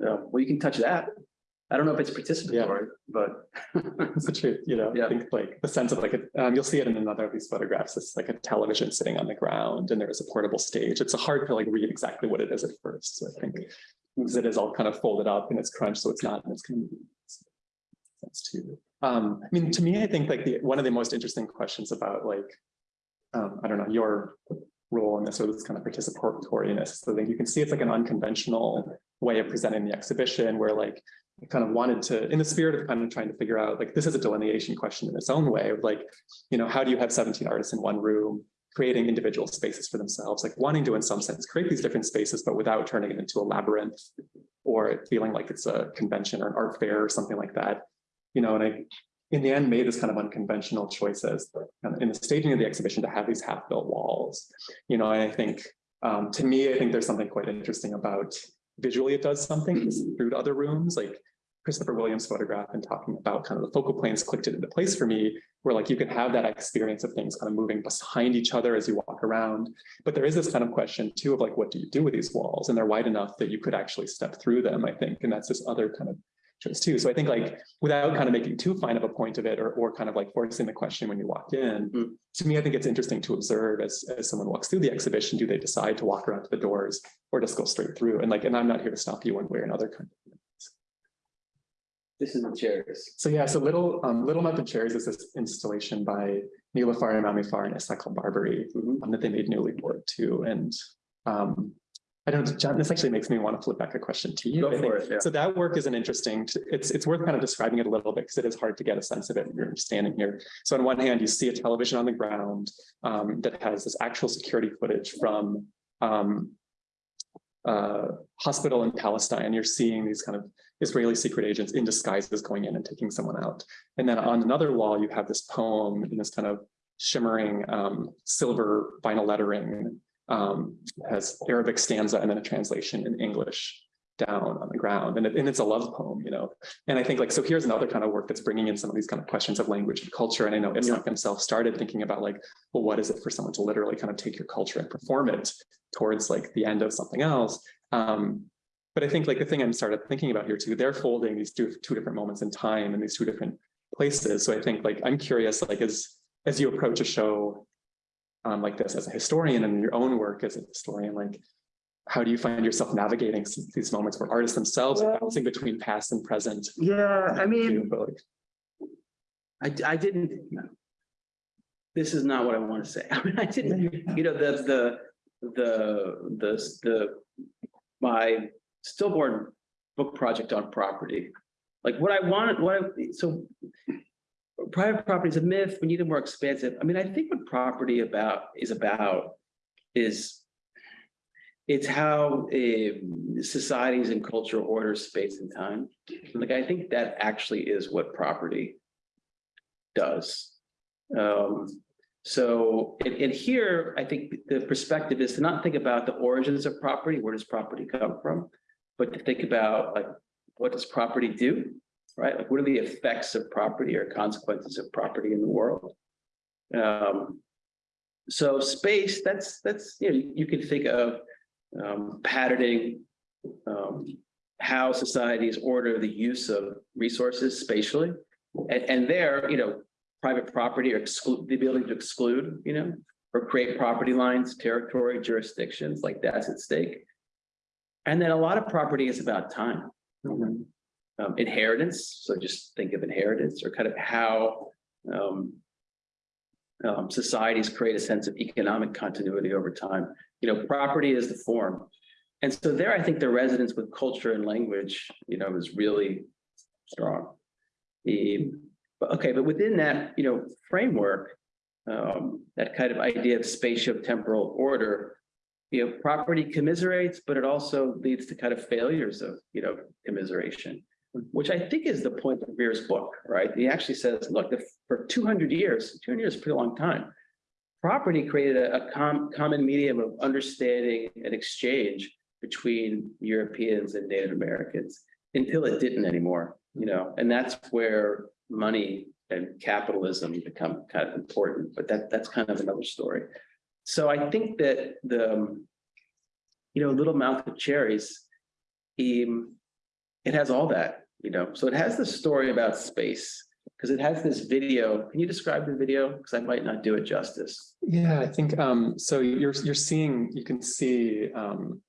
Uh, well, you can touch that. I don't know if it's participatory, but. It's the truth, you know, Yeah. I think like the sense of like, a- um, you'll see it in another of these photographs, it's like a television sitting on the ground and there is a portable stage. It's hard to like read exactly what it is at first, so I think. Because it is all kind of folded up and it's crunched, so it's not, and it's kind of. Sense too. Um, I mean, to me, I think like the, one of the most interesting questions about like. Um, I don't know, your role in this or this kind of participatoriness, so think you can see it's like an unconventional way of presenting the exhibition where like I kind of wanted to, in the spirit of kind of trying to figure out, like, this is a delineation question in its own way of like, you know, how do you have 17 artists in one room, creating individual spaces for themselves, like wanting to, in some sense, create these different spaces, but without turning it into a labyrinth or feeling like it's a convention or an art fair or something like that. You know, and I, in the end, made this kind of unconventional choices in the staging of the exhibition to have these half-built walls. You know, and I think, um, to me, I think there's something quite interesting about visually it does something mm-hmm. through to other rooms, like Christopher Williams photograph and talking about kind of the focal planes clicked it into place for me, where like you can have that experience of things kind of moving behind each other as you walk around. But there is this kind of question too of like, what do you do with these walls? And they're wide enough that you could actually step through them, I think. And that's this other kind of too. So I think like without kind of making too fine of a point of it or, or kind of like forcing the question when you walk in, Mm. to me, I think it's interesting to observe as, as someone walks through the exhibition, do they decide to walk around to the doors or just go straight through? And like, and I'm not here to stop you one way or another kind of This is the chairs. so yeah, so Little um, Little of Cherries is this installation by Niloufar Emamifar and Isak Berbic Mhm. um, that they made newly for it too. And um, I don't, John, this actually makes me want to flip back a question to you. Go for it, yeah. So that work is an interesting, it's it's worth kind of describing it a little bit because it is hard to get a sense of it when you're standing here. So on one hand, you see a television on the ground um, that has this actual security footage from um, uh, hospital in Palestine. You're seeing these kind of Israeli secret agents in disguises going in and taking someone out. And then on another wall, you have this poem in this kind of shimmering um, silver vinyl lettering, um, has Arabic stanza and then a translation in English down on the ground. And, it, and it's a love poem, you know. And I think like, so here's another kind of work that's bringing in some of these kind of questions of language and culture. And I know Isaac himself started thinking about like, well, what is it for someone to literally kind of take your culture and perform it towards like the end of something else? Um, but I think like the thing I'm started thinking about here too, they're folding these two, two different moments in time and these two different places. So I think like, I'm curious, like as, as you approach a show um, like this as a historian and in your own work as a historian, like how do you find yourself navigating these moments where artists themselves are Well- bouncing between past and present? Yeah, I mean. too, like, I, I didn't. This is not what I want to say. (laughs) I mean, I didn't, you know, the, the, the, the, the, my stillborn book project on property. Like what I wanted, what I, so private property is a myth. We need a more expansive. I mean, I think what property about is about is it's how uh, societies and culture order space and time. Like, I think that actually is what property does. Um, so, and, and here, I think the perspective is to not think about the origins of property, where does property come from? But to think about like, what does property do? Right? Like, what are the effects of property or consequences of property in the world? Um, so space, that's, that's, you know, you, can think of um, patterning, um, how societies order the use of resources spatially. And, and there, you know, private property or exclude, the ability to exclude, you know, or create property lines, territory, jurisdictions, like that's at stake. And then a lot of property is about time. Um, inheritance, so just think of inheritance or kind of how um, um, societies create a sense of economic continuity over time. You know, property is the form. And so there, I think the resonance with culture and language, you know, is really strong. But okay, but within that, you know, framework, um, that kind of idea of spatio-temporal order, you know, property commiserates, but it also leads to kind of failures of, you know, commiseration, which I think is the point of Greer's book, right? He actually says, look, if for two hundred years, two hundred years is a pretty long time. Property created a, a com- common medium of understanding and exchange between Europeans and Native Americans until it didn't anymore, you know, and that's where money and capitalism become kind of important, but that, that's kind of another story. So I think that the, um, you know, Little Mouth of Cherries, um, it has all that, you know, so it has this story about space, because it has this video. Can you describe the video? Because I might not do it justice. Yeah, I think, um, so you're, you're seeing, you can see, um,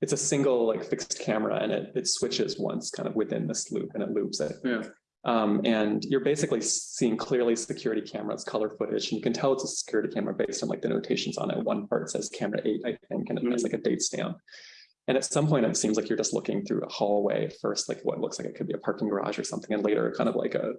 it's a single like fixed camera and it, it switches once kind of within this loop and it loops it. Yeah. Um, and you're basically seeing clearly security cameras, color footage, and you can tell it's a security camera based on like the notations on it. One part says camera eight, I think, and it has like a date stamp. And at some point, it seems like you're just looking through a hallway first, like what looks like it could be a parking garage or something, and later kind of like a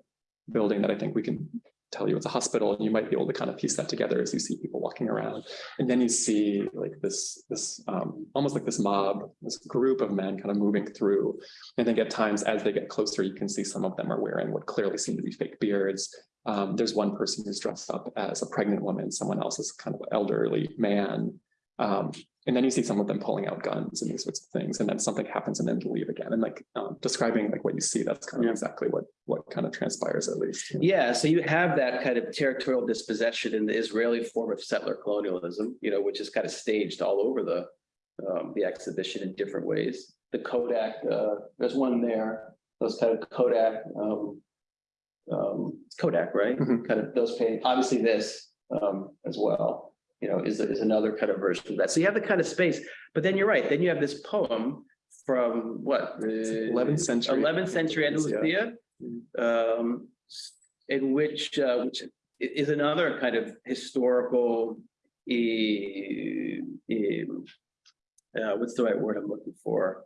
building that I think we can tell you it's a hospital, and you might be able to kind of piece that together as you see people walking around. And then you see like this, this um, almost like this mob, this group of men kind of moving through. I think at times as they get closer, you can see some of them are wearing what clearly seem to be fake beards. Um, there's one person who's dressed up as a pregnant woman, someone else is kind of an elderly man. Um, and then you see some of them pulling out guns and these sorts of things, and then something happens and then they leave again. And like um, describing like what you see, that's kind of Yeah. exactly what what kind of transpires at least. Yeah, so you have that kind of territorial dispossession in the Israeli form of settler colonialism, you know, which is kind of staged all over the um, the exhibition in different ways. The Kodak, uh, there's one there, those kind of Kodak, um, um, Kodak, right? Mhm. Kind of those paint, obviously this, um, as well, you know, is, is another kind of version of that. So you have the kind of space, but then you're right, then you have this poem from what? the 11th century. Eleventh century Yeah. Andalusia, um, in which, uh, which is another kind of historical, uh, what's the right word I'm looking for?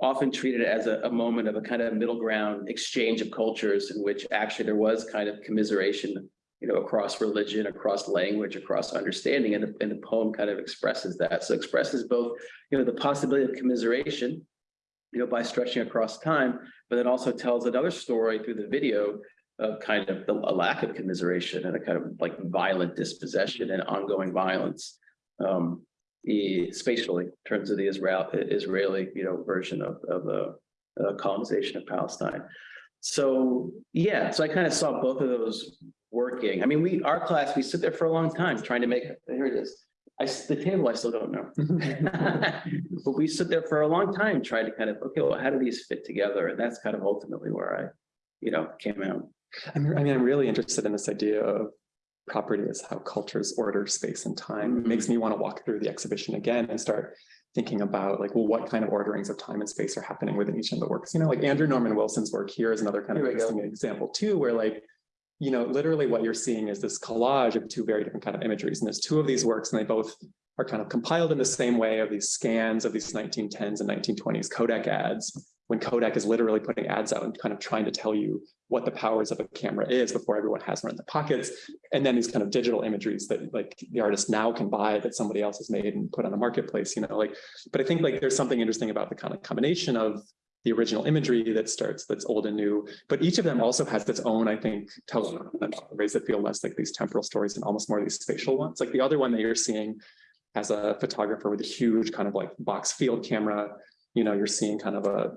Often treated as a, a moment of a kind of middle ground exchange of cultures in which actually there was kind of commiseration, you know, across religion, across language, across understanding, and the, and the poem kind of expresses that. So expresses both, you know, the possibility of commiseration, you know, by stretching across time, but it also tells another story through the video of kind of the a lack of commiseration and a kind of like violent dispossession and ongoing violence. Um, spatially, in terms of the Israel, Israeli, you know, version of, of the colonization of Palestine. So, yeah, so I kind of saw both of those working. I mean, we, our class, we sit there for a long time trying to make, here it is. I, s- the table, I still don't know. (laughs) But we sit there for a long time trying to kind of, okay, well, how do these fit together? And that's kind of ultimately where I, you know, came out. I'm, I mean, I'm really interested in this idea of property as how cultures order space and time. It makes mm-hmm. me want to walk through the exhibition again and start thinking about like, well, what kind of orderings of time and space are happening within each of the works? You know, like Andrew Norman Wilson's work here is another kind of we go. interesting example too, where like, you know, literally what you're seeing is this collage of two very different kind of imageries. And there's two of these works and they both are kind of compiled in the same way of these scans of these 1910s and 1920s Kodak ads, when Kodak is literally putting ads out and kind of trying to tell you what the powers of a camera is before everyone has one in their pockets. And then these kind of digital imageries that like the artist now can buy that somebody else has made and put on a marketplace, you know, like, but I think like there's something interesting about the kind of combination of the original imagery that starts that's old and new, but each of them also has its own, I think, tells ways that feel less like these temporal stories and almost more these spatial ones. Like the other one that you're seeing as a photographer with a huge kind of like box field camera, you know, you're seeing kind of a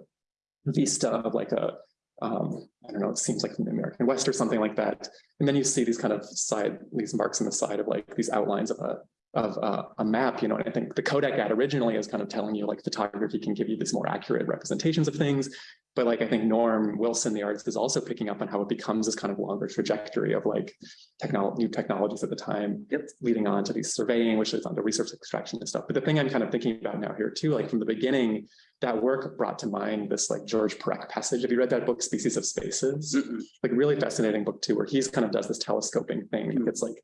vista of like a, um, I don't know, it seems like from the American West or something like that. And then you see these kind of side, these marks on the side of like these outlines of a, of uh, a map, you know, and I think the Kodak ad originally is kind of telling you like photography can give you these more accurate representations of things. But like I think Norm Wilson, the artist, is also picking up on how it becomes this kind of longer trajectory of like technology, new technologies at the time, Yep. leading on to these surveying, which is on to resource extraction and stuff. But the thing I'm kind of thinking about now here too, like from the beginning, that work brought to mind this like Georges Perec passage. Have you read that book, Species of Spaces? Mm-mm. Like really fascinating book too, where he's kind of does this telescoping thing. It's like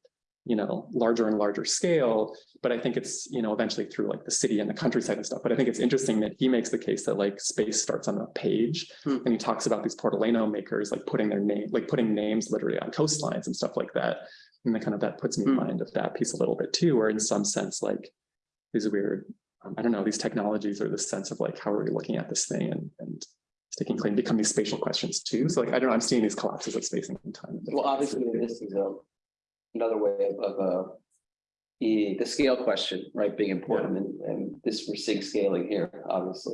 you know, larger and larger scale. But I think it's, you know, eventually through like the city and the countryside and stuff. But I think it's interesting that he makes the case that like space starts on a page. Hmm. And he talks about these Portolano makers, like putting their name, like putting names literally on coastlines and stuff like that. And then kind of that puts me in Hmm. mind of that piece a little bit too, where in some sense, like these weird, I don't know, these technologies or this sense of like, how are we looking at this thing and, and sticking claim become these spatial questions too. So like, I don't know, I'm seeing these collapses of space and time. Well, obviously, this is a, another way of, of, uh, the, the scale question, right, being important, and, and this, we're seeing scaling here, obviously.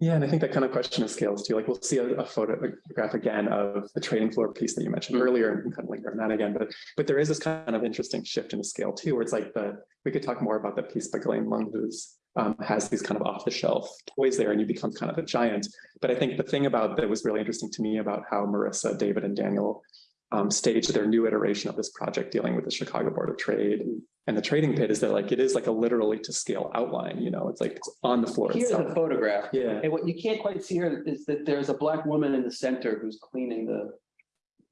Yeah, and I think that kind of question of scales too, like we'll see a, a photograph again of the trading floor piece that you mentioned earlier and kind of link on that again, but, but there is this kind of interesting shift in the scale too, where it's like the, we could talk more about the piece by Glenn Lung, who's um, has these kind of off the shelf toys there and you become kind of a giant. But I think the thing about that was really interesting to me about how Marissa, David and Daniel um, staged their new iteration of this project dealing with the Chicago Board of Trade and the trading pit is that like, it is like a literally to scale outline, you know, it's like it's on the floor Here's itself. a photograph, Yeah. and what you can't quite see here is that there's a black woman in the center who's cleaning the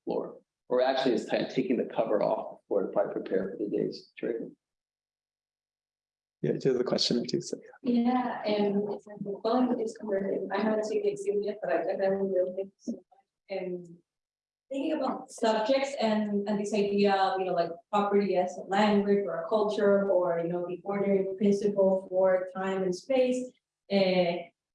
floor. Or actually is taking the cover off before to probably prepare for the day's trading. Yeah, to the question or two. So. Yeah, and it's like, well, it's converted. I haven't seen the exhibit yet, but I definitely will. think so. And thinking about subjects and, and this idea of, you know, like property as a language or a culture, or, you know, the ordering principle for time and space. Uh,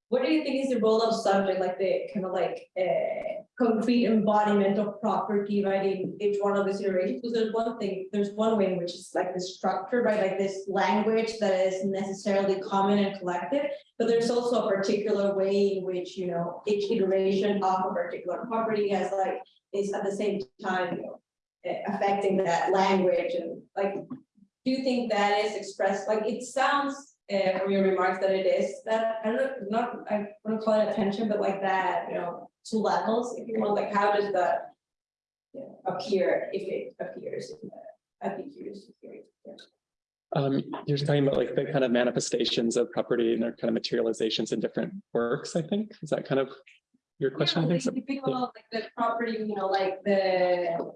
what do you think is the role of subject, like the kind of like, uh, concrete embodiment of property, right, in each one of these iterations? Because there's one thing, there's one way in which it's like the structure, right, like this language that is necessarily common and collective. But there's also a particular way in which, you know, each iteration of a particular property has like, is at the same time, you know, affecting that language and like, do you think that is expressed, like, it sounds uh, from your remarks that it is, that, I don't know, not, I want to call it attention, but like that, you know, two levels, if you want, like, how does that you know, appear, if it appears, in the- I'd be curious to hear. it. Um, you're talking about like the kind of manifestations of property and their kind of materializations in different works, I think. Is that kind of your question? I think so. you think about like the property, you know, like the.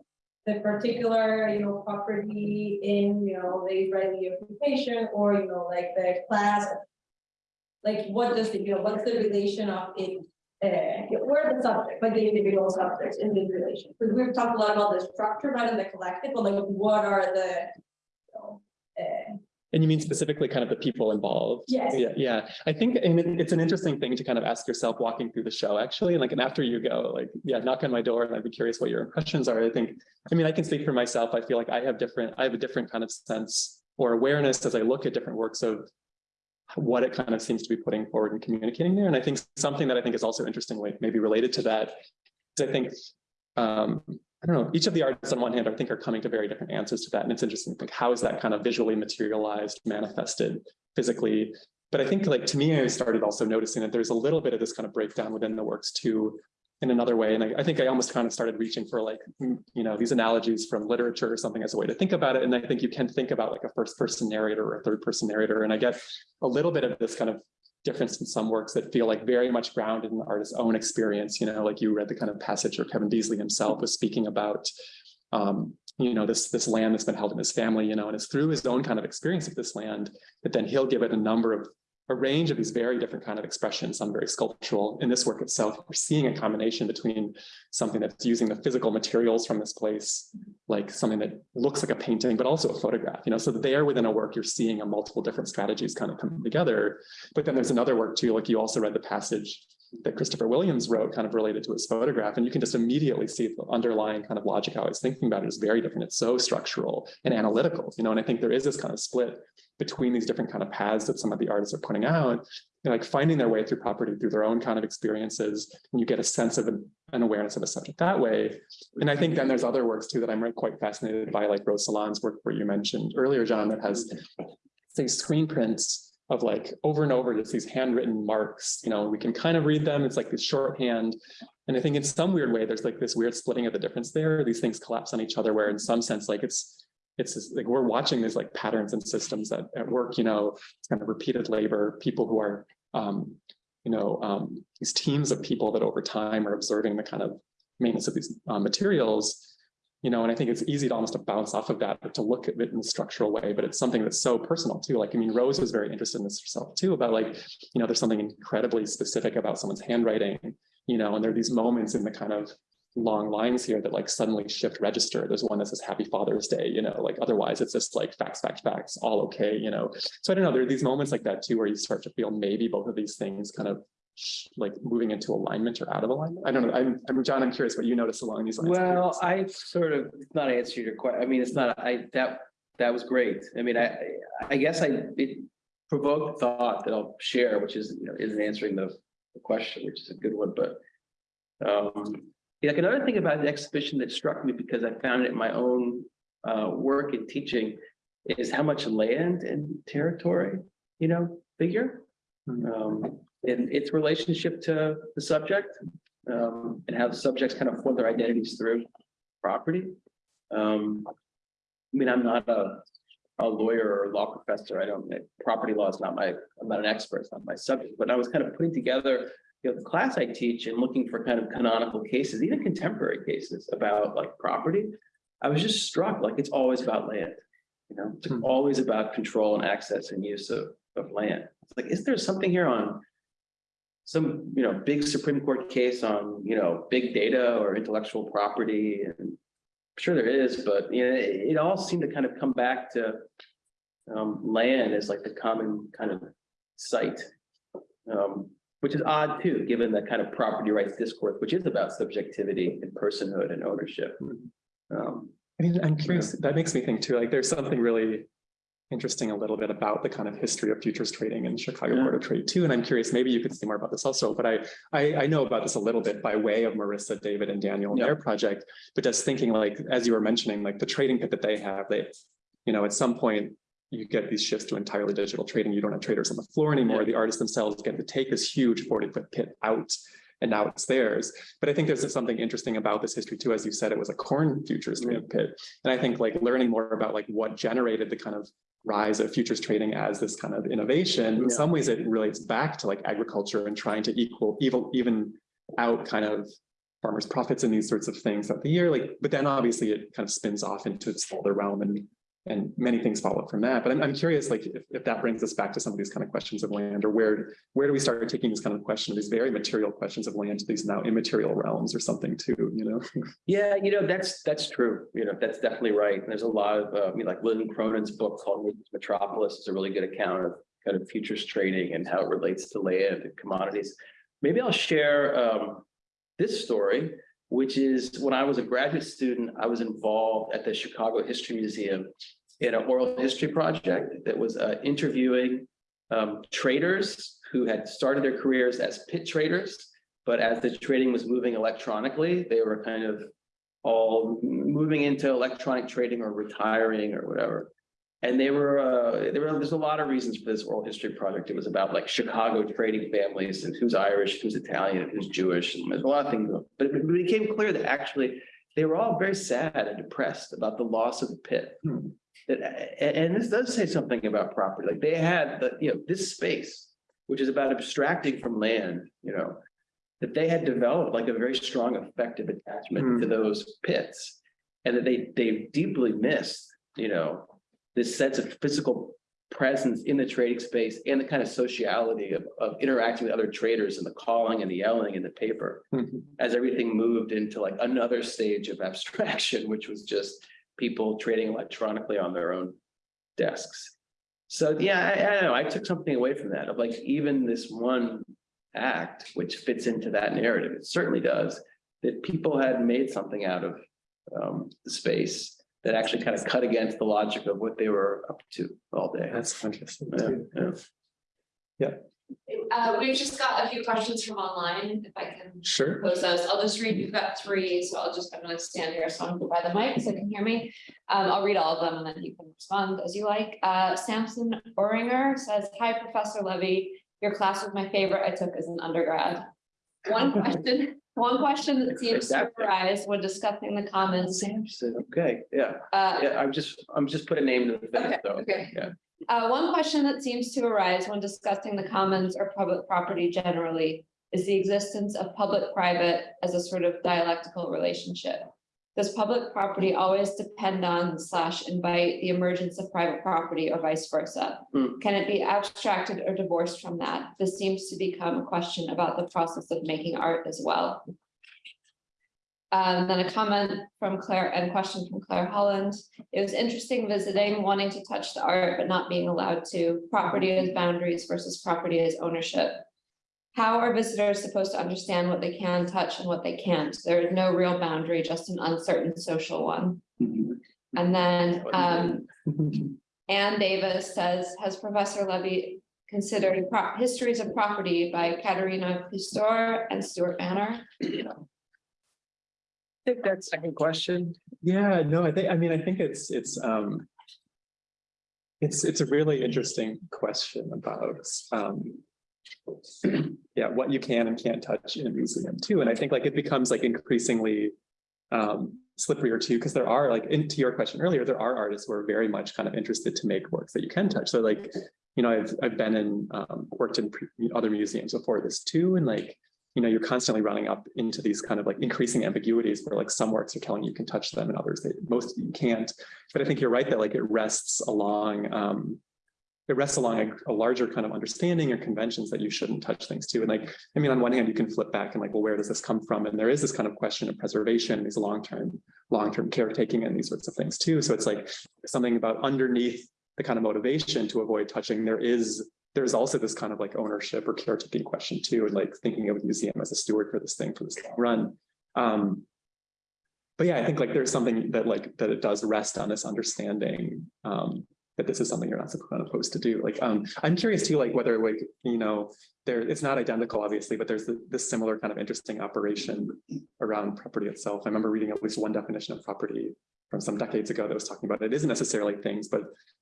The particular, you know, property in, you know, the Israeli occupation or, you know, like the class. Like what does the, you know, what's the relation of it? Uh, where are the subject, like the individual subjects in this relation? Because we've talked a lot about the structure, right, and the collective, but like what are the. you know, Uh, And you mean specifically kind of the people involved? yes. Yeah, yeah. I think, and it- it's an interesting thing to kind of ask yourself walking through the show, actually, like, and after you go, like, yeah, knock on my door and I'd be curious what your impressions are. I think, I mean, I can speak for myself. I feel like I have different, I have a different kind of sense or awareness as I look at different works of what it kind of seems to be putting forward and communicating there. And I think something that I think is also interestingly maybe related to that is I think, um, I don't know, each of the artists on one hand, I think are coming to very different answers to that. And it's interesting, like, how is that kind of visually materialized, manifested physically? But I think like to me, I started also noticing that there's a little bit of this kind of breakdown within the works too, in another way. And I, I think I almost kind of started reaching for like, you know, these analogies from literature or something as a way to think about it. And I think you can think about like a first person narrator or a third person narrator. And I get a little bit of this kind of difference in some works that feel like very much grounded in the artist's own experience, you know, like you read the kind of passage where Kevin Beasley himself was speaking about, um, you know, this, this land that's been held in his family, you know, and it's through his own kind of experience of this land that then he'll give it a number of, a range of these very different kind of expressions, some very sculptural. In this work itself, we're seeing a combination between something that's using the physical materials from this place, like something that looks like a painting, but also a photograph, you know, so there within a work, you're seeing a multiple different strategies kind of come together. But then there's another work too, like you also read the passage that Christopher Williams wrote kind of related to his photograph. And you can just immediately see the underlying kind of logic how was thinking about it is very different. It's so structural and analytical, you know, and I think there is this kind of split between these different kind of paths that some of the artists are putting out, like finding their way through property through their own kind of experiences, and you get a sense of an, an awareness of a subject that way. And I think then there's other works too that I'm quite fascinated by, like Rose Salane's work where you mentioned earlier, John, that has these screen prints of like over and over, just these handwritten marks, you know, we can kind of read them. It's like this shorthand. And I think in some weird way, there's like this weird splitting of the difference there. These things collapse on each other, where in some sense, like it's it's like we're watching these like patterns and systems that at work, you know, it's kind of repeated labor, people who are, um, you know, um, these teams of people that over time are observing the kind of maintenance of these uh, materials. You know, and I think it's easy to almost to bounce off of that, or to look at it in a structural way, but it's something that's so personal too. Like, I mean, Rose was very interested in this herself too, about like, you know, there's something incredibly specific about someone's handwriting, you know, and there are these moments in the kind of long lines here that like suddenly shift register. There's one that says Happy Father's Day, you know, like otherwise it's just like facts, facts, facts, all okay, you know. So I don't know, there are these moments like that too, where you start to feel maybe both of these things kind of like moving into alignment or out of alignment. I don't know. I'm, I'm John, I'm curious what you notice along these lines. Well, I sort of, not answer your question. I mean, it's not, I, that, that was great. I mean, I, I guess I, it provoked thought that I'll share, which is, you know, isn't answering the the question, which is a good one, but um, like another thing about the exhibition that struck me because I found it in my own uh, work and teaching is how much land and territory, you know, figure. Um, and its relationship to the subject, um, and how the subjects kind of form their identities through property. Um, I mean, I'm not a, a lawyer or law professor. I don't, property law is not my, I'm not an expert, it's not my subject, but I was kind of putting together you know, the class I teach and looking for kind of canonical cases, even contemporary cases about like property. I was just struck, like, it's always about land. You know, it's Hmm. always about control and access and use of, of land. It's like, is there something here on some, you know, big Supreme Court case on, you know, big data or intellectual property and I'm sure there is, but you know, it, it all seemed to kind of come back to um, land as like the common kind of site. Um, which is odd too, given the kind of property rights discourse, which is about subjectivity and personhood and ownership. Um, I mean, I'm curious, that makes me think too, like there's something really interesting a little bit about the kind of history of futures trading in Chicago Yeah. Board of Trade too. And I'm curious, maybe you could say more about this also, but I, I, I know about this a little bit by way of Marissa, David and Daniel and Yeah. their project. But just thinking like, as you were mentioning, like the trading pit that they have, they, you know, at some point you get these shifts to entirely digital trading. You don't have traders on the floor anymore. Yeah. The artists themselves get to take this huge 40 foot pit out and now it's theirs. But I think there's something interesting about this history too. As you said, it was a corn futures trading pit. And I think like learning more about like what generated the kind of rise of futures trading as this kind of innovation, in some ways it relates back to like agriculture and trying to equal, even, even out kind of farmers' profits and these sorts of things throughout the year. Like, but then obviously it kind of spins off into its older realm and and many things follow from that. But I'm, I'm curious, like, if, if that brings us back to some of these kind of questions of land, or where, where do we start taking this kind of question, these very material questions of land to these now immaterial realms or something too, you know? (laughs) yeah, you know, that's, that's true. You know, that's definitely right. And there's a lot of, uh, I mean, like Lynn Cronon's book called Metropolis is a really good account of kind of futures trading and how it relates to land and commodities. Maybe I'll share um, this story, which is when I was a graduate student, I was involved at the Chicago History Museum in an oral history project that was uh, interviewing um, traders who had started their careers as pit traders, but as the trading was moving electronically, they were kind of all moving into electronic trading or retiring or whatever. And they were, uh, there were, there's a lot of reasons for this oral history project. It was about like Chicago trading families and who's Irish, who's Italian, who's Jewish, and there's a lot of things. But it became clear that actually they were all very sad and depressed about the loss of the pit. Hmm. That, and this does say something about property. Like they had the, you know, this space, which is about abstracting from land, you know, that they had developed like a very strong affective attachment Hmm. to those pits. And that they, they deeply missed, you know, this sense of physical presence in the trading space and the kind of sociality of, of interacting with other traders and the calling and the yelling in the paper as everything moved into like another stage of (laughs) abstraction, which was just people trading electronically on their own desks. So yeah, I, I don't know, I took something away from that of like even this one act, which fits into that narrative, it certainly does, that people had made something out of um, the space that actually kind of cut against the logic of what they were up to all day. That's interesting. Yeah, too. yeah. Uh, we've just got a few questions from online, if I can Sure. pose those. I'll just read, we've got three, so I'll just, I'm gonna stand here, so I'm by the mic, so you can hear me. Um, I'll read all of them and then you can respond as you like. Uh, Samson Oringer says, hi, Professor Levy. Your class was my favorite I took as an undergrad. One (laughs) question, one question that seems to Exactly. arise when discussing the commons. Samson, okay, yeah, Uh, yeah, I'm just, I'm just putting a name to the thing, Okay, though. okay. Yeah. Uh, one question that seems to arise when discussing the commons or public property generally is the existence of public-private as a sort of dialectical relationship. Does public property always depend on slash invite the emergence of private property or vice versa? Hmm. Can it be abstracted or divorced from that? This seems to become a question about the process of making art as well. Um, then a comment from Claire and question from Claire Holland. It was interesting visiting, wanting to touch the art, but not being allowed to. Property as boundaries versus property as ownership. How are visitors supposed to understand what they can touch and what they can't? There is no real boundary, just an uncertain social one. And then, um, Ann Davis says, has Professor Levy considered pro- histories of property by Katharina Pistor and Stuart Banner? I think that second question. Yeah, no, I think, I mean, I think it's, it's, um. It's, it's a really interesting question about, um. (clears throat) Yeah, what you can and can't touch in a museum too, and I think like it becomes like increasingly. Um, slipperier too, because there are like, into your question earlier, there are artists who are very much kind of interested to make works that you can touch, so like. You know, I've, I've been in, um, worked in other museums before this too, and like you know, you're constantly running up into these kind of like increasing ambiguities where like some works are telling you you can touch them and others that most you can't. But I think you're right that like it rests along um it rests along a, a larger kind of understanding or conventions that you shouldn't touch things too. And like, I mean, on one hand, you can flip back and like, well, where does this come from? And there is this kind of question of preservation, these long-term, long-term caretaking and these sorts of things too. So it's like something about underneath the kind of motivation to avoid touching, there is there's also this kind of like ownership or caretaking question too, and like thinking of the museum as a steward for this thing for this long run. Um, but yeah, I think like there's something that like that it does rest on this understanding um, that this is something you're not supposed to do. Like um, I'm curious too, like whether like you know there it's not identical obviously, but there's this similar kind of interesting operation around property itself. I remember reading at least one definition of property from some decades ago that was talking about it isn't necessarily things, but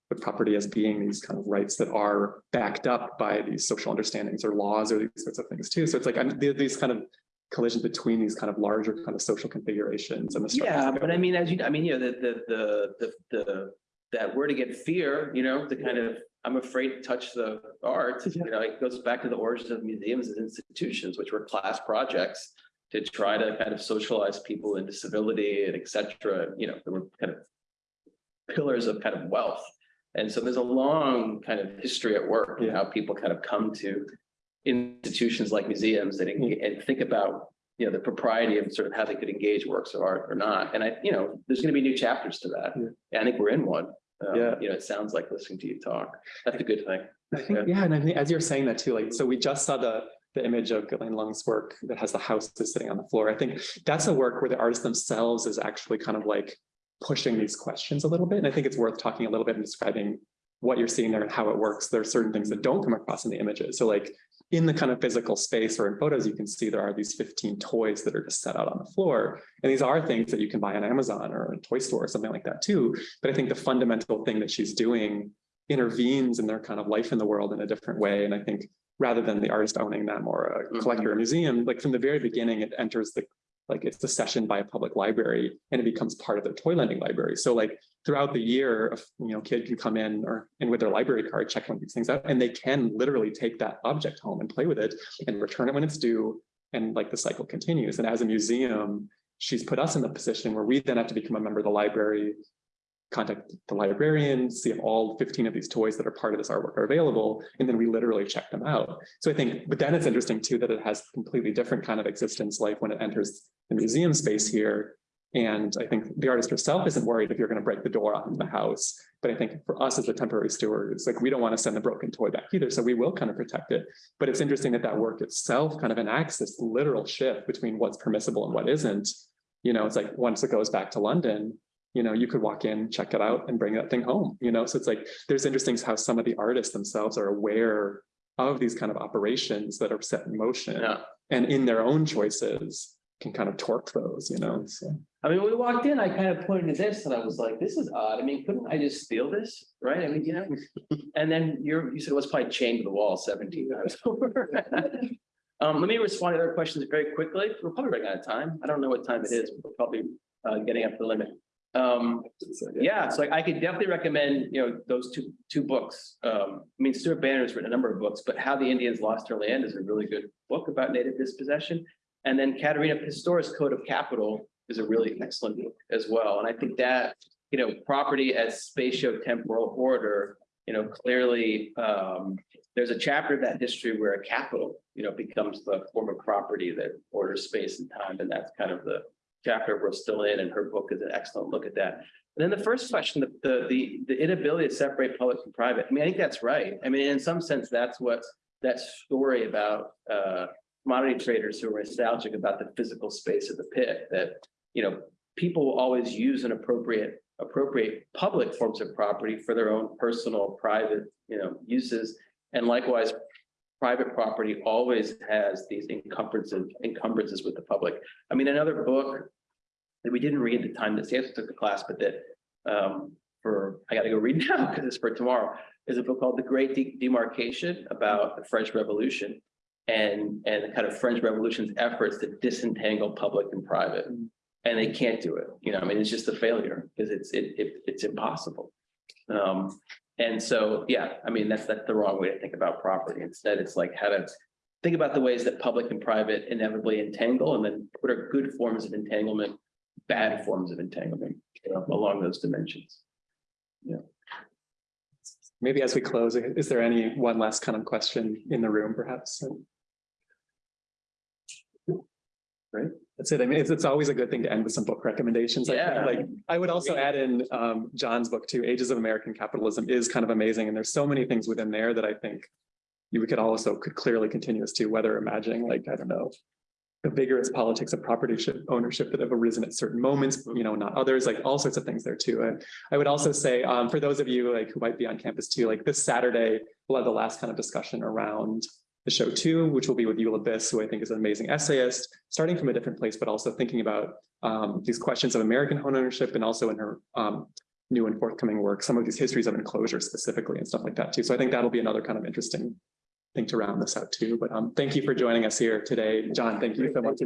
but property as being these kind of rights that are backed up by these social understandings or laws or these sorts of things too. So it's like I'm these kind of collisions between these kind of larger kind of social configurations and the. Yeah, but I mean, as you, I mean, you know, the, the, the, the, the, that word again, fear, you know, the kind of, I'm afraid to touch the art, (laughs) you know, it goes back to the origins of museums and institutions, which were class projects to try to kind of socialize people into civility and et cetera, you know, there were kind of pillars of kind of wealth. And so there's a long kind of history at work, and how people kind of come to institutions like museums that, enga- mm. and think about you know, the propriety of sort of how they could engage works of art or not. And I, you know, there's gonna be new chapters to that. Yeah. And I think we're in one. Um, Yeah. You know, it sounds like listening to you talk. That's a good thing. I think, yeah, and I think as you're saying that too, like, so we just saw the, the image of Ghislaine Leung's work that has the house that's sitting on the floor. I think that's a work where the artist themselves is actually kind of like pushing these questions a little bit. And I think it's worth talking a little bit and describing what you're seeing there and how it works. There are certain things that don't come across in the images. So like in the kind of physical space or in photos, you can see there are these 15 toys that are just set out on the floor. And these are things that you can buy on Amazon or a toy store or something like that too. But I think the fundamental thing that she's doing intervenes in their kind of life in the world in a different way. And I think rather than the artist owning them or a mm-hmm. collector or museum, like from the very beginning, it enters the, like it's the session by a public library and it becomes part of their toy lending library. So like throughout the year, a you know, kid can come in or and with their library card, check one of these things out, and they can literally take that object home and play with it and return it when it's due. And like the cycle continues. And as a museum, she's put us in the position where we then have to become a member of the library, contact the librarian, see if all 15 of these toys that are part of this artwork are available, and then we literally check them out. So I think, but then it's interesting too that it has completely different kind of existence life when it enters the museum space here. And I think the artist herself isn't worried if you're going to break the door off the house. But I think for us as the temporary steward, it's like we don't want to send the broken toy back either. So we will kind of protect it. But it's interesting that that work itself kind of enacts this literal shift between what's permissible and what isn't. You know, it's like once it goes back to London, you know, you could walk in, check it out and bring that thing home, you know? So it's like, there's interesting how some of the artists themselves are aware of these kind of operations that are set in motion Yeah. and in their own choices can kind of torque those, you know, so. I mean, when we walked in, I kind of pointed to this and I was like, this is odd. I mean, couldn't I just steal this? Right? I mean, you know, (laughs) and then you're, you said it was probably chained to the wall seventeen times over. (laughs) Um, let me respond to other questions very quickly. We're probably running out of time. I don't know what time it is. We're probably uh getting up to the limit. Um, yeah, so I could definitely recommend, you know, those two, two books. Um, I mean, Stuart Banner has written a number of books, but How the Indians Lost Their Land is a really good book about native dispossession. And then Katharina Pistor's Code of Capital is a really excellent book as well. And I think that, you know, property as spatio-temporal order, you know, clearly, um, there's a chapter of that history where a capital, you know, becomes the form of property that orders space and time, and that's kind of the chapter we're still in, and her book is an excellent look at that. And then the first question, the- the, the, the inability to separate public from private, I mean, I think that's right. I mean, in some sense, that's what, that story about, uh, commodity traders who are nostalgic about the physical space of the pit, that, you know, people will always use an appropriate, appropriate public forms of property for their own personal, private, you know, uses. And likewise, private property always has these encumbrances, encumbrances with the public. I mean, another book that we didn't read at the time that Sansa took the class, but that um, for, I gotta go read (laughs) now because it's for tomorrow, is a book called The Great De- Demarcation about the French Revolution and, and the kind of French Revolution's efforts to disentangle public and private. And they can't do it, you know, I mean, it's just a failure because it's, it, it, it's impossible. Um, and so, yeah, I mean, that's, that's the wrong way to think about property. Instead, it's like how to think about the ways that public and private inevitably entangle and then what are good forms of entanglement, bad forms of entanglement you know, along those dimensions. Yeah. Maybe as we close, is there any one last kind of question in the room perhaps? Right, that's it. I mean, it's, it's always a good thing to end with some book recommendations. I think. Yeah. Like, I would also add in um, John's book too, Ages of American Capitalism is kind of amazing. And there's so many things within there that I think you could also could clearly continue as to whether imagining like, I don't know, the vigorous politics of property ownership that have arisen at certain moments, you know, not others, like all sorts of things there too. And I would also say, um, for those of you like who might be on campus too, like this Saturday, we'll have the last kind of discussion around the show two, which will be with Eula Biss, who I think is an amazing essayist, starting from a different place, but also thinking about um, these questions of American home ownership and also in her um, new and forthcoming work, some of these histories of enclosure specifically and stuff like that too. So I think that'll be another kind of interesting thing to round this out too. But um, thank you for joining us here today. John, thank you so much.